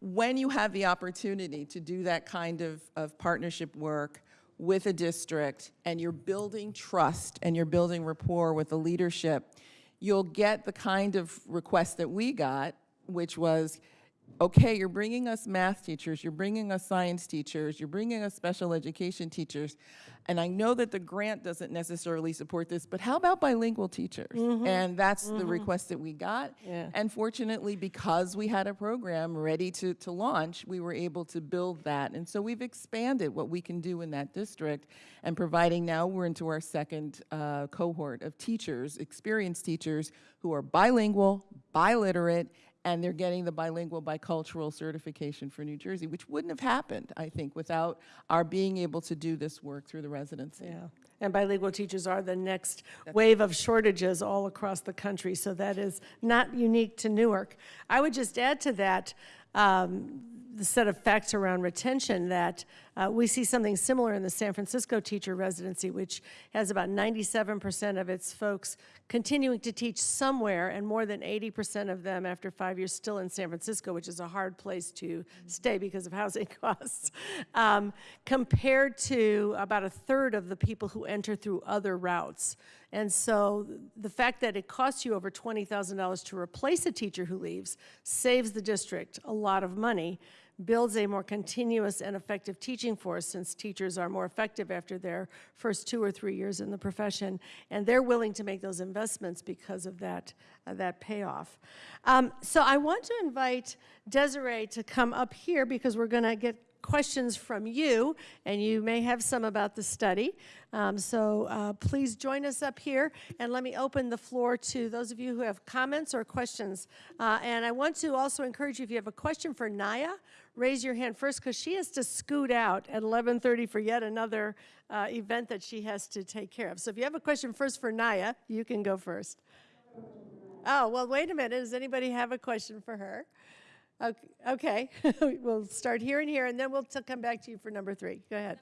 when you have the opportunity to do that kind of, of partnership work with a district and you're building trust and you're building rapport with the leadership, you'll get the kind of request that we got, which was, okay, you're bringing us math teachers, you're bringing us science teachers, you're bringing us special education teachers, and I know that the grant doesn't necessarily support this, but how about bilingual teachers? And that's the request that we got. Yeah. And fortunately, because we had a program ready to, to launch, we were able to build that. And so we've expanded what we can do in that district and providing now we're into our second uh, cohort of teachers, experienced teachers who are bilingual, biliterate, and they're getting the bilingual bicultural certification for New Jersey, which wouldn't have happened, I think, without our being able to do this work through the residency. Yeah, and bilingual teachers are the next wave of shortages all across the country, so that is not unique to Newark. I would just add to that, um, the set of facts around retention, that uh, we see something similar in the San Francisco teacher residency, which has about 97% of its folks continuing to teach somewhere, and more than 80% of them after five years still in San Francisco, which is a hard place to stay because of housing [laughs] costs, um, compared to about a third of the people who enter through other routes. And so the fact that it costs you over $20,000 to replace a teacher who leaves saves the district a lot of money, builds a more continuous and effective teaching force since teachers are more effective after their first two or three years in the profession, and they're willing to make those investments because of that, uh, that payoff. Um, so I want to invite Desiree to come up here because we're going to get questions from you, and you may have some about the study. Um, so uh, please join us up here, and let me open the floor to those of you who have comments or questions. Uh, and I want to also encourage you, if you have a question for Naya, raise your hand first, because she has to scoot out at 11:30 for yet another uh, event that she has to take care of. So if you have a question first for Naya, you can go first. Oh, well, wait a minute. Does anybody have a question for her? Okay, okay. [laughs] we'll start here and here, and then we'll come back to you for number three. Go ahead.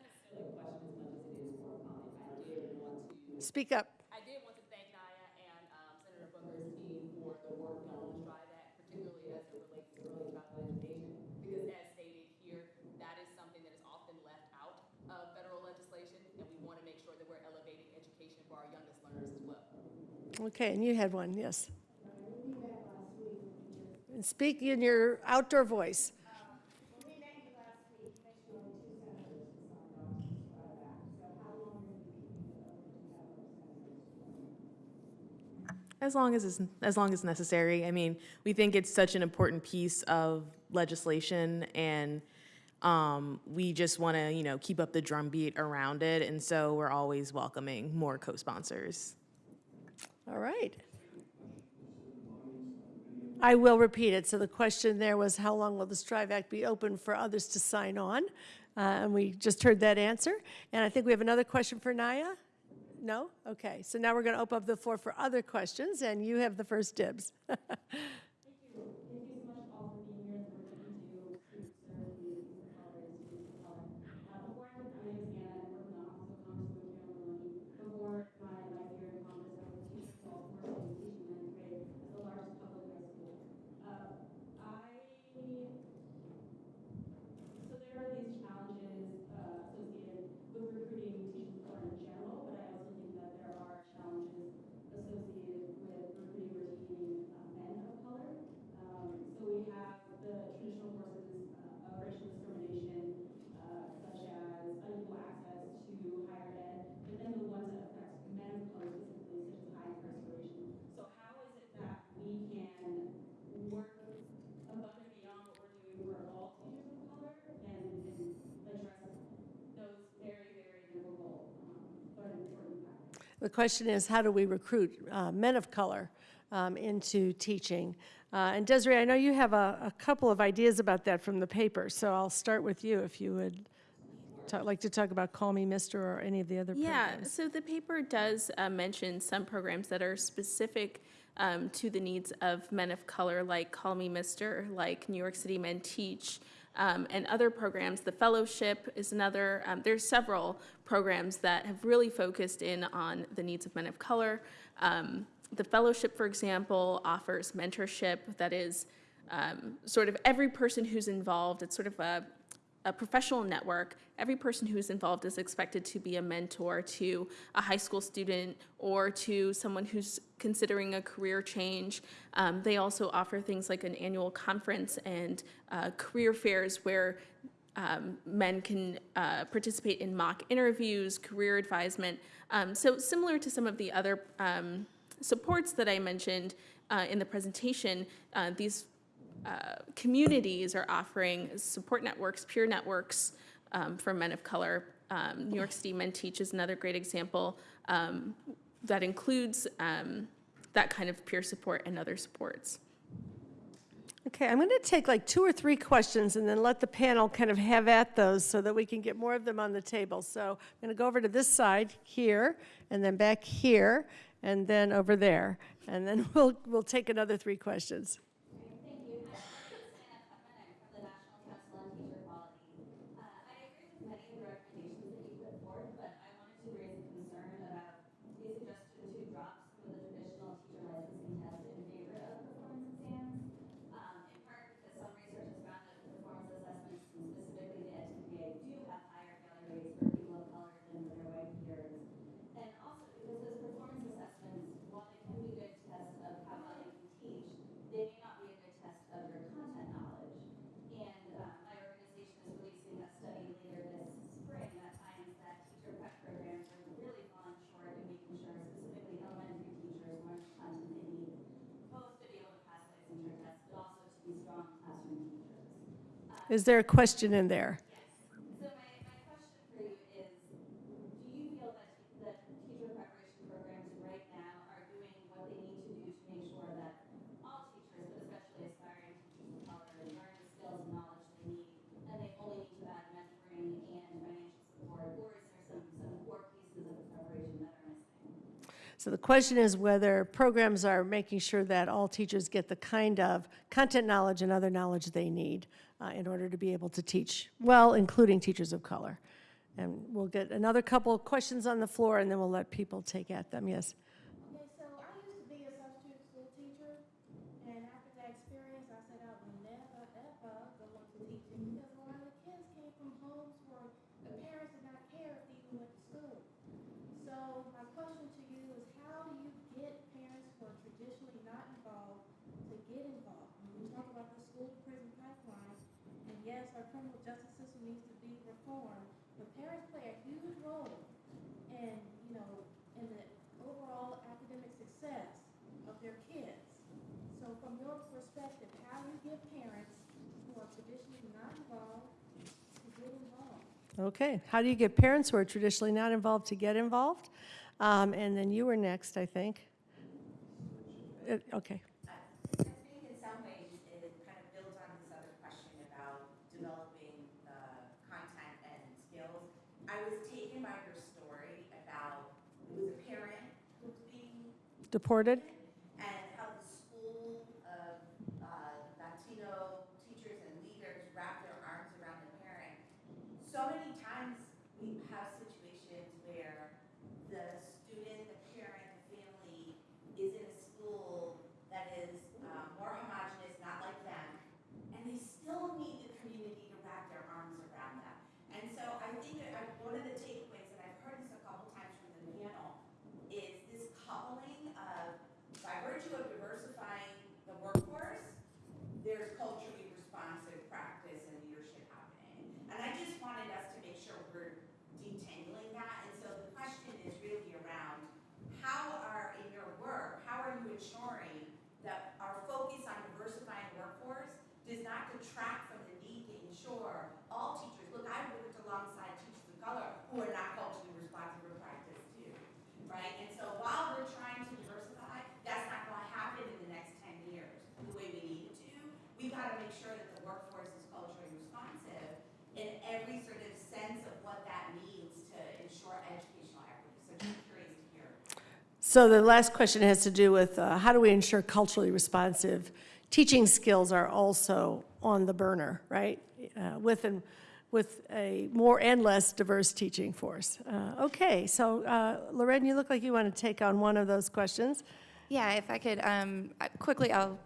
Speak up. I did want to thank Naya and um, Senator Booker's team for the work done on the STRIVE Act, particularly as it relates to early childhood education, because as stated here, that is something that is often left out of federal legislation, and we want to make sure that we're elevating education for our youngest learners as well. Okay, and you had one, yes. And speak in your outdoor voice. As long as it's, as long as necessary. I mean, we think it's such an important piece of legislation and um, we just want to, you know, keep up the drumbeat around it. And so we're always welcoming more co-sponsors. All right. I will repeat it. So the question there was, how long will the Strive Act be open for others to sign on? Uh, And we just heard that answer. And I think we have another question for Naya. No? Okay, so now we're going to open up the floor for other questions, and you have the first dibs. [laughs] So there are these challenges uh, associated with recruiting teachers of color in general, but I also think that there are challenges associated with recruiting or retaining uh, men of color. Um, So we have the traditional forces uh, of racial discrimination, uh, such as unequal access to higher ed, but then the ones that affect men of color specifically, such as high incarceration. So how is it that we can work above and beyond what we're doing for all teachers of color and, and address those very, very difficult, um, but important factors. The question is, how do we recruit uh, men of color um, into teaching? Uh, And Desiree, I know you have a a couple of ideas about that from the paper, so I'll start with you if you would ta- like to talk about Call Me Mister or any of the other programs. Yeah, programs. so the paper does uh, mention some programs that are specific um, to the needs of men of color, like Call Me Mister, like New York City Men Teach, um, and other programs. The fellowship is another. Um, there's several programs that have really focused in on the needs of men of color. Um, the fellowship, for example, offers mentorship that is um, sort of every person who's involved. It's sort of a a professional network, every person who's involved is expected to be a mentor to a high school student or to someone who's considering a career change. Um, they also offer things like an annual conference and uh, career fairs where um, men can uh, participate in mock interviews, career advisement. Um, so similar to some of the other um, supports that I mentioned uh, in the presentation, uh, these uh, communities are offering support networks, peer networks um, for men of color. Um, New York City Men Teach is another great example um, that includes um, that kind of peer support and other supports. Okay, I'm going to take like two or three questions and then let the panel kind of have at those so that we can get more of them on the table. So I'm going to go over to this side here, and then back here, and then over there. And then [laughs] we'll, we'll take another three questions. Thank you. My name is Hannah Putman. I'm from the National Council on Teacher Quality. Uh, I agree with many of the recommendations that you put forth, but I wanted to raise a concern about the suggestion to drop some of the traditional teacher licensing tests in favor of performance exams. Um, in part because some research has found that performance assessments, and specifically the edTPA, do have higher failure rates for people of color than for their white peers. And also because those performance assessments, while they can be good tests of how well you can teach, they may not be a good test of your content knowledge. And uh, my organization is releasing a study later this spring that finds that teacher prep programs are really falling short in making sure specifically elementary teachers learn the content they need, both to be able to pass licensure tests, but also to be strong classroom teachers. Is there a question in there? So my, my question for you is, do you feel that, that teacher preparation programs right now are doing what they need to do to make sure that all teachers, but especially aspiring teachers of color, learn the skills and knowledge they need, and they only need to add mentoring and financial support, or is there some, some core pieces of the preparation that are missing? So the question is whether programs are making sure that all teachers get the kind of content knowledge and other knowledge they need uh, in order to be able to teach well, including teachers of color. And we'll get another couple of questions on the floor, and then we'll let people take at them. Yes? Okay, so I used to be a substitute school teacher, and after that experience, I said I would never, ever go into teaching because a lot of the kids came from homes where the parents did not care if they even went to school. So my question to you is how do you get parents who are traditionally not involved to get involved? When we talk about the school to prison pipeline, and yes, our criminal justice system needs to be reformed, but parents play a huge role in, you know, in the overall academic success of their kids. So from your perspective, how do you get parents who are traditionally not involved to get involved? Okay. How do you get parents who are traditionally not involved to get involved? Um, And then you were next, I think. Uh, Okay. I think in some ways it kind of builds on this other question about developing the content and skills. I was taken by your story about, it was a deported? and how the school of uh, Latino teachers and leaders wrap their arms around the parent. So many times we have situations where the student, the parent, the family is in a school that is uh, more homogenous, not like them, and they still need the community to wrap their arms around them. And so I think that I- one of the takeaways, and I've heard this a couple times from the panel, is this coupling of, by virtue of diversifying the workforce, there's culturally responsive practice and leadership happening. And I just wanted us to make sure we're detangling that. And so the question is really around, how are, in your work, how are you ensuring that our focus on diversifying the workforce does not detract from the need to ensure all teachers, look, I've worked alongside teachers of color who are not culturally responsive in practice too, right? And so while we're trying to diversify, that's not gonna happen in the next ten years the way we need it to. We gotta make sure that the workforce is culturally responsive in every sort of sense of what that means to ensure educational equity. So just curious to hear. So the last question has to do with uh, how do we ensure culturally responsive teaching skills are also on the burner, right? Uh, With with a more and less diverse teaching force. Uh, Okay, so uh, Lorraine, you look like you want to take on one of those questions. Yeah, if I could um, quickly, I'll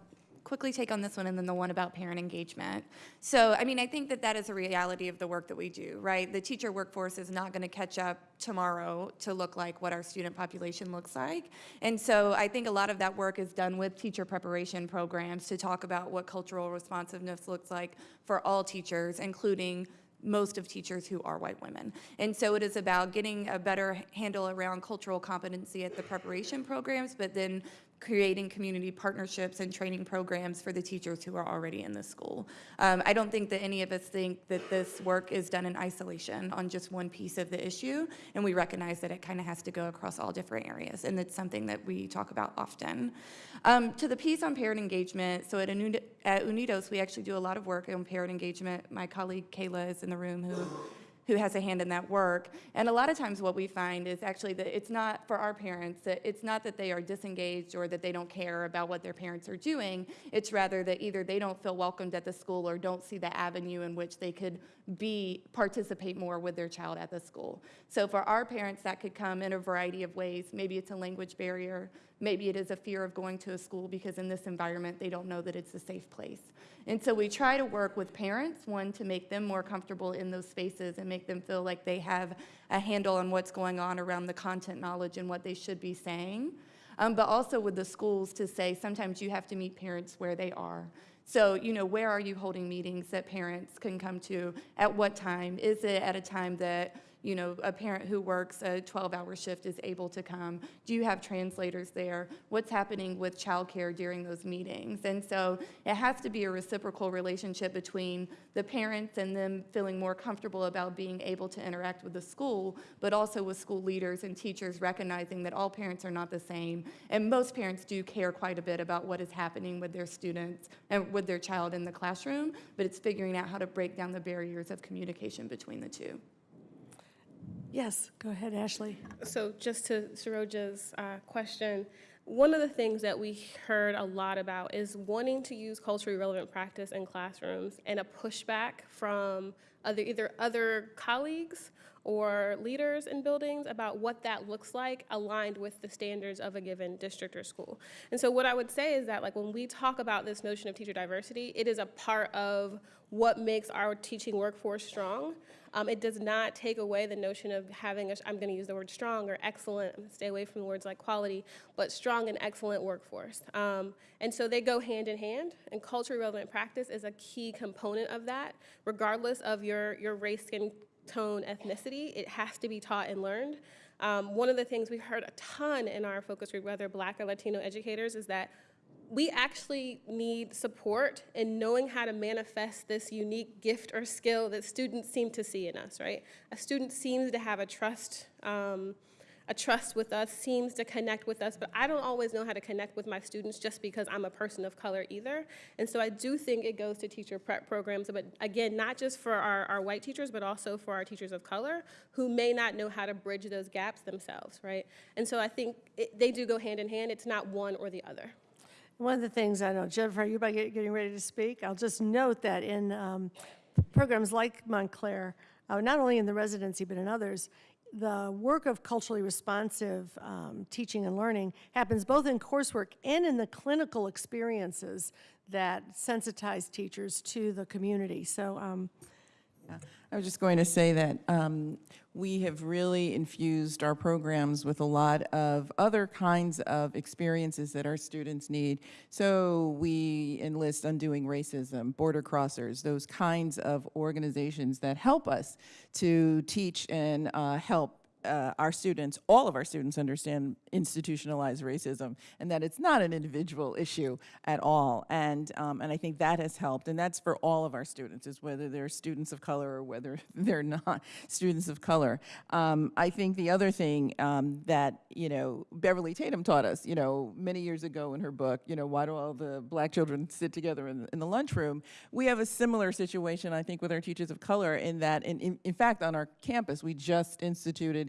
quickly take on this one and then the one about parent engagement. So, I mean, I think that that is a reality of the work that we do, right? The teacher workforce is not going to catch up tomorrow to look like what our student population looks like. And so I think a lot of that work is done with teacher preparation programs to talk about what cultural responsiveness looks like for all teachers, including most of teachers who are white women. And so it is about getting a better handle around cultural competency at the preparation programs, but then creating community partnerships and training programs for the teachers who are already in the school. Um, I don't think that any of us think that this work is done in isolation on just one piece of the issue, and we recognize that it kind of has to go across all different areas, and it's something that we talk about often. Um, to the piece on parent engagement, so at, Uni- at Unidos, we actually do a lot of work on parent engagement. My colleague Kayla is in the room who who has a hand in that work. And a lot of times what we find is actually that it's not for our parents, that it's not that they are disengaged or that they don't care about what their parents are doing. It's rather that either they don't feel welcomed at the school or don't see the avenue in which they could be, participate more with their child at the school. So for our parents, that could come in a variety of ways. Maybe it's a language barrier. Maybe it is a fear of going to a school because in this environment, they don't know that it's a safe place. And so we try to work with parents, one, to make them more comfortable in those spaces and make them feel like they have a handle on what's going on around the content knowledge and what they should be saying. Um, but also with the schools to say sometimes you have to meet parents where they are. So, you know, where are you holding meetings that parents can come to? At what time? Is it at a time that you know, a parent who works a 12-hour shift is able to come? Do you have translators there? What's happening with childcare during those meetings? And so it has to be a reciprocal relationship between the parents and them feeling more comfortable about being able to interact with the school, but also with school leaders and teachers recognizing that all parents are not the same. And most parents do care quite a bit about what is happening with their students and with their child in the classroom, but it's figuring out how to break down the barriers of communication between the two. Yes, go ahead, Ashley. So just to Saroja's uh, question, one of the things that we heard a lot about is wanting to use culturally relevant practice in classrooms and a pushback from other, either other colleagues or leaders in buildings about what that looks like aligned with the standards of a given district or school. And so what I would say is that like when we talk about this notion of teacher diversity, it is a part of what makes our teaching workforce strong. Um, it does not take away the notion of having, a, I'm going to use the word strong or excellent, I'm to stay away from words like quality, but strong and excellent workforce. Um, and so they go hand in hand, and culturally relevant practice is a key component of that, regardless of your, your race, skin tone, ethnicity. It has to be taught and learned. Um, one of the things we heard a ton in our focus group, whether black or Latino educators, is that we actually need support in knowing how to manifest this unique gift or skill that students seem to see in us, right? A student seems to have a trust, um, a trust with us, seems to connect with us, but I don't always know how to connect with my students just because I'm a person of color either. And so I do think it goes to teacher prep programs, but again, not just for our, our white teachers, but also for our teachers of color who may not know how to bridge those gaps themselves, right? And so I think it, they do go hand in hand. It's not one or the other. One of the things, I know, Jennifer, you're you about getting ready to speak? I'll just note that in um, programs like Montclair, uh, not only in the residency, but in others, the work of culturally responsive um, teaching and learning happens both in coursework and in the clinical experiences that sensitize teachers to the community. So um, I was just going to say that um, we have really infused our programs with a lot of other kinds of experiences that our students need. So we enlist Undoing Racism, Border Crossers, those kinds of organizations that help us to teach and uh, help uh, our students, all of our students understand institutionalized racism and that it's not an individual issue at all. And, um, and I think that has helped. And that's for all of our students, is whether they're students of color or whether [laughs] they're not students of color. Um, I think the other thing um, that, you know, Beverly Tatum taught us, you know, many years ago in her book, you know, why do all the black children sit together in, in the lunchroom? We have a similar situation, I think, with our teachers of color in that, in, in, in fact, on our campus, we just instituted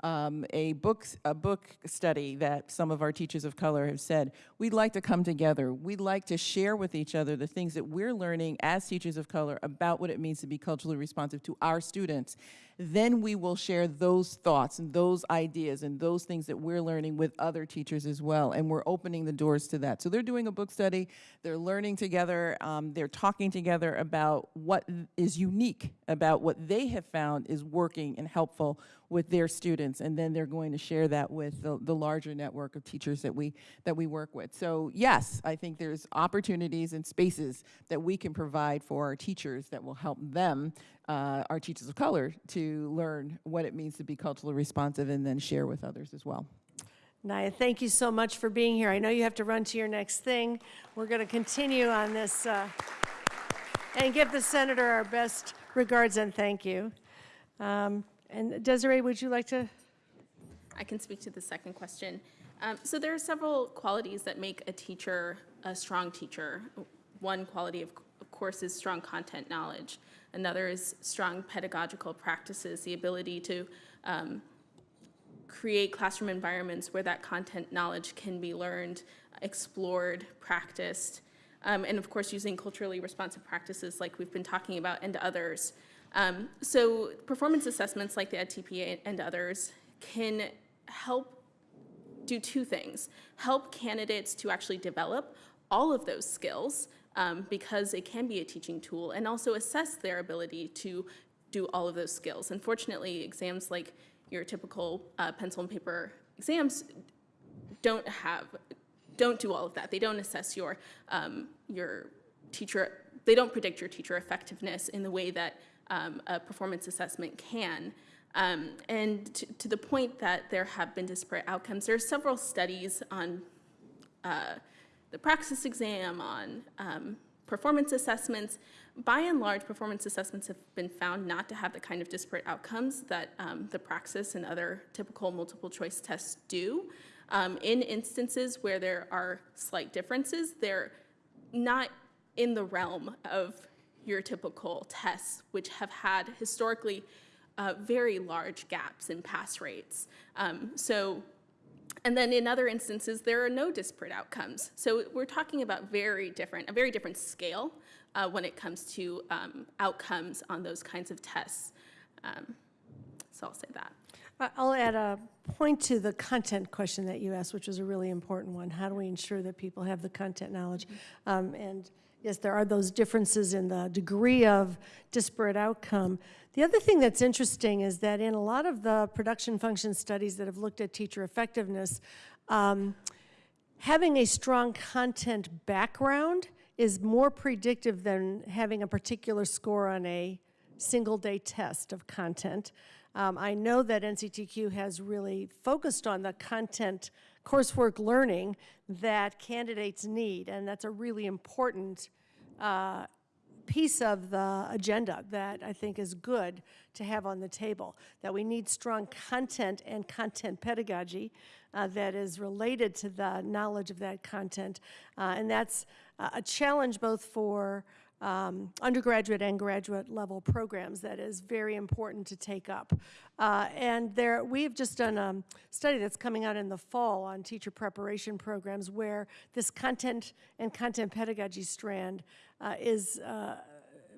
um, a book a book study that some of our teachers of color have said we'd like to come together. We'd like to share with each other the things that we're learning as teachers of color about what it means to be culturally responsive to our students then we will share those thoughts and those ideas and those things that we're learning with other teachers as well. And we're opening the doors to that. So they're doing a book study, they're learning together, um, they're talking together about what is unique about what they have found is working and helpful with their students, and then they're going to share that with the, the larger network of teachers that we that we work with. So yes, I think there's opportunities and spaces that we can provide for our teachers that will help them, uh, our teachers of color, to learn what it means to be culturally responsive and then share with others as well. Naya, thank you so much for being here. I know you have to run to your next thing. We're going to continue on this uh, and give the senator our best regards and thank you. Um, and Desiree, would you like to? I can speak to the second question. Um, so there are several qualities that make a teacher a strong teacher. One quality, of, of course, is strong content knowledge. Another is strong pedagogical practices, the ability to um, create classroom environments where that content knowledge can be learned, explored, practiced, um, and of course using culturally responsive practices like we've been talking about and others. Um, so performance assessments like the edTPA and others can help do two things. Help candidates to actually develop all of those skills um, because it can be a teaching tool and also assess their ability to do all of those skills. Unfortunately, exams like your typical uh, pencil and paper exams don't have, don't do all of that. They don't assess your, um, your teacher, they don't predict your teacher effectiveness in the way that um, a performance assessment can. Um, and to, to, the point that there have been disparate outcomes, there are several studies on uh, the praxis exam, on um, performance assessments. By and large, performance assessments have been found not to have the kind of disparate outcomes that um, the praxis and other typical multiple choice tests do. Um, in instances where there are slight differences, they're not in the realm of your typical tests, which have had historically uh, very large gaps in pass rates. Um, so, and then in other instances, there are no disparate outcomes. So we're talking about very different, a very different scale uh, when it comes to um, outcomes on those kinds of tests. Um, so I'll say that. I'll add a point to the content question that you asked, which was a really important one. How do we ensure that people have the content knowledge? Um, and yes, there are those differences in the degree of disparate outcome. The other thing that's interesting is that in a lot of the production function studies that have looked at teacher effectiveness, um, having a strong content background is more predictive than having a particular score on a single day test of content. Um, I know that NCTQ has really focused on the content coursework learning that candidates need, and that's a really important uh, piece of the agenda that I think is good to have on the table, that we need strong content and content pedagogy uh, that is related to the knowledge of that content. Uh, and that's uh, a challenge both for um, undergraduate and graduate level programs that is very important to take up. Uh, and there, we've just done a study that's coming out in the fall on teacher preparation programs where this content and content pedagogy strand uh, is uh,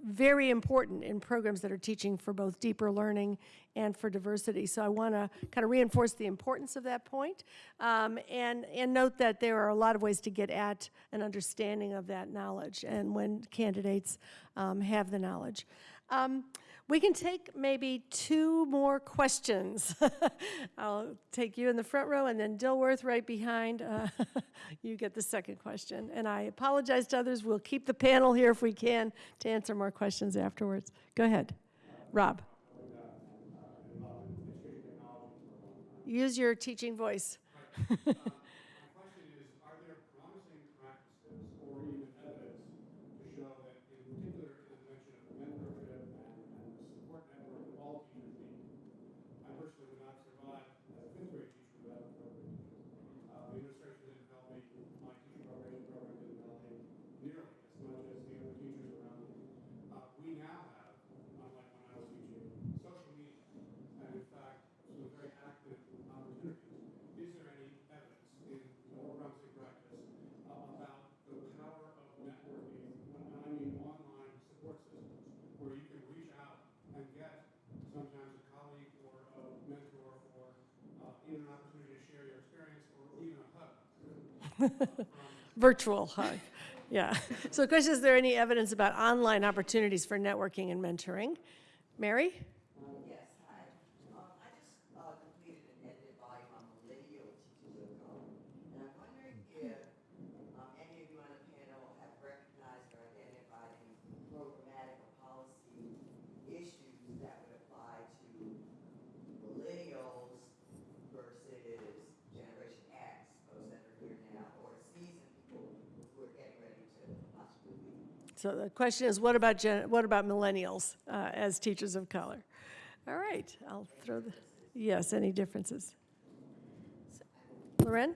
very important in programs that are teaching for both deeper learning and for diversity. So I want to kind of reinforce the importance of that point, um, and, and note that there are a lot of ways to get at an understanding of that knowledge and when candidates um, have the knowledge. Um, we can take maybe two more questions. [laughs] I'll take you in the front row and then Dilworth right behind. Uh, [laughs] you get the second question. And I apologize to others. We'll keep the panel here if we can to answer more questions afterwards. Go ahead, Rob. Use your teaching voice. [laughs] [laughs] Virtual hug, yeah. So the question, is there any evidence about online opportunities for networking and mentoring? Mary? Yes, hi. Um, I just uh, completed an edited volume on millennial teachers of color. And I'm wondering if um, any of you on the panel have recognized or identified any programmatic or policy issues that would apply to millennials versus Generation X, those that are here now, or seasoned people who are getting ready to possibly leave. So the question is, what about, gen- what about millennials uh, as teachers of color? All right, I'll throw the, yes, any differences? Loren?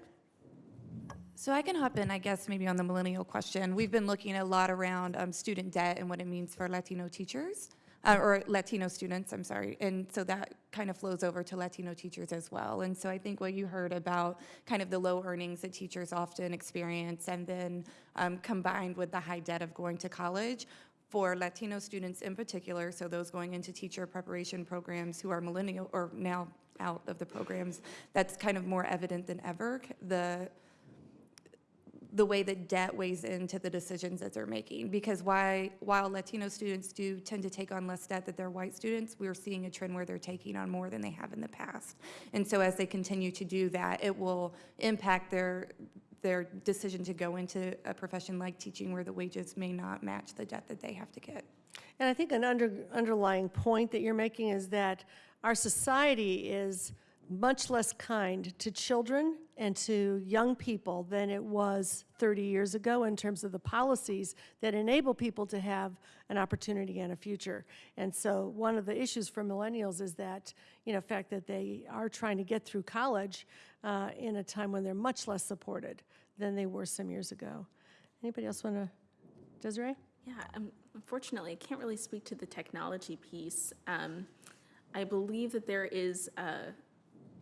So I can hop in, I guess, maybe on the millennial question. We've been looking a lot around um, student debt and what it means for Latino teachers, uh, or Latino students, I'm sorry. And so that kind of flows over to Latino teachers as well. And so I think what you heard about kind of the low earnings that teachers often experience and then um, combined with the high debt of going to college, for Latino students in particular, so those going into teacher preparation programs who are millennial or now out of the programs, that's kind of more evident than ever. The the way that debt weighs into the decisions that they're making. Because why, while Latino students do tend to take on less debt than their white students, we're seeing a trend where they're taking on more than they have in the past. And so as they continue to do that, it will impact their their decision to go into a profession like teaching where the wages may not match the debt that they have to get. And I think an under, underlying point that you're making is that our society is much less kind to children and to young people than it was 30 years ago in terms of the policies that enable people to have an opportunity and a future. And so one of the issues for millennials is that, you know, fact that they are trying to get through college uh, in a time when they're much less supported than they were some years ago. Anybody else want to, Desiree? Yeah, um, unfortunately, I can't really speak to the technology piece. Um, I believe that there is a,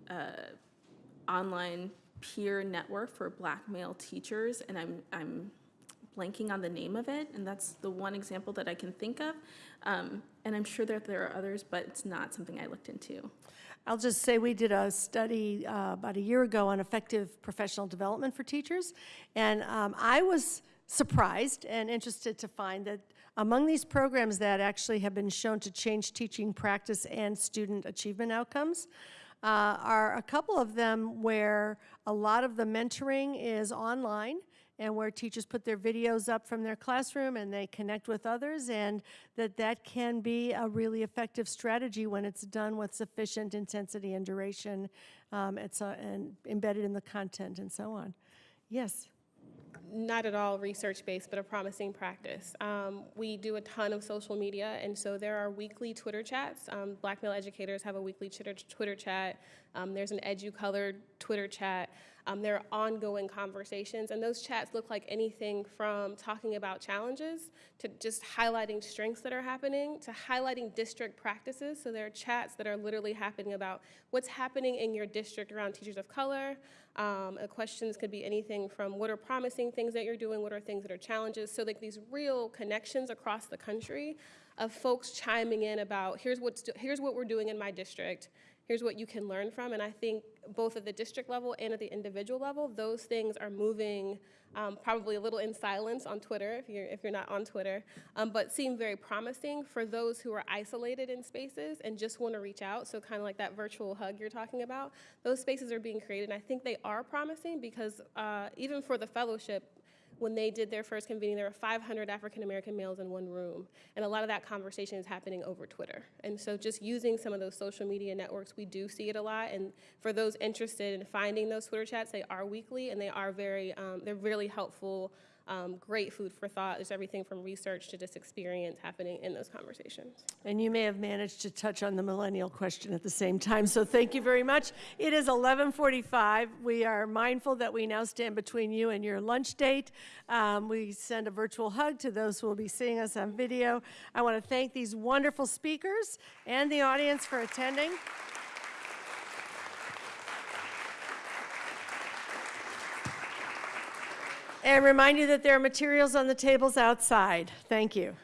a online peer network for black male teachers, and I'm, I'm blanking on the name of it, and that's the one example that I can think of. Um, and I'm sure that there are others, but it's not something I looked into. I'll just say we did a study uh, about a year ago on effective professional development for teachers, and um, I was surprised and interested to find that among these programs that actually have been shown to change teaching practice and student achievement outcomes uh, are a couple of them where a lot of the mentoring is online and where teachers put their videos up from their classroom and they connect with others and that that can be a really effective strategy when it's done with sufficient intensity and duration um, it's and embedded in the content and so on. Yes? Not at all research-based, but a promising practice. Um, we do a ton of social media, and so there are weekly Twitter chats. Um, black male educators have a weekly Twitter, chat. Um, there's an EduColored Twitter chat. Um, there are ongoing conversations, and those chats look like anything from talking about challenges to just highlighting strengths that are happening to highlighting district practices. So there are chats that are literally happening about what's happening in your district around teachers of color. Um, questions could be anything from what are promising things that you're doing, what are things that are challenges. So like these real connections across the country of folks chiming in about here's what's here's what we're doing in my district here's what you can learn from. And I think both at the district level and at the individual level, those things are moving um, probably a little in silence on Twitter, if you're, if you're not on Twitter, um, but seem very promising for those who are isolated in spaces and just want to reach out. So kind of like that virtual hug you're talking about, those spaces are being created. And I think they are promising because uh, even for the fellowship, when they did their first convening, there were 500 African American males in one room. And a lot of that conversation is happening over Twitter. And so just using some of those social media networks, we do see it a lot. And for those interested in finding those Twitter chats, they are weekly and they are very, um, they're really helpful um, great food for thought. There's everything from research to just experience happening in those conversations. And you may have managed to touch on the millennial question at the same time, so thank you very much. It is 11:45. We are mindful that we now stand between you and your lunch date. Um, we send a virtual hug to those who will be seeing us on video. I want to thank these wonderful speakers and the audience for attending. And remind you that there are materials on the tables outside. Thank you.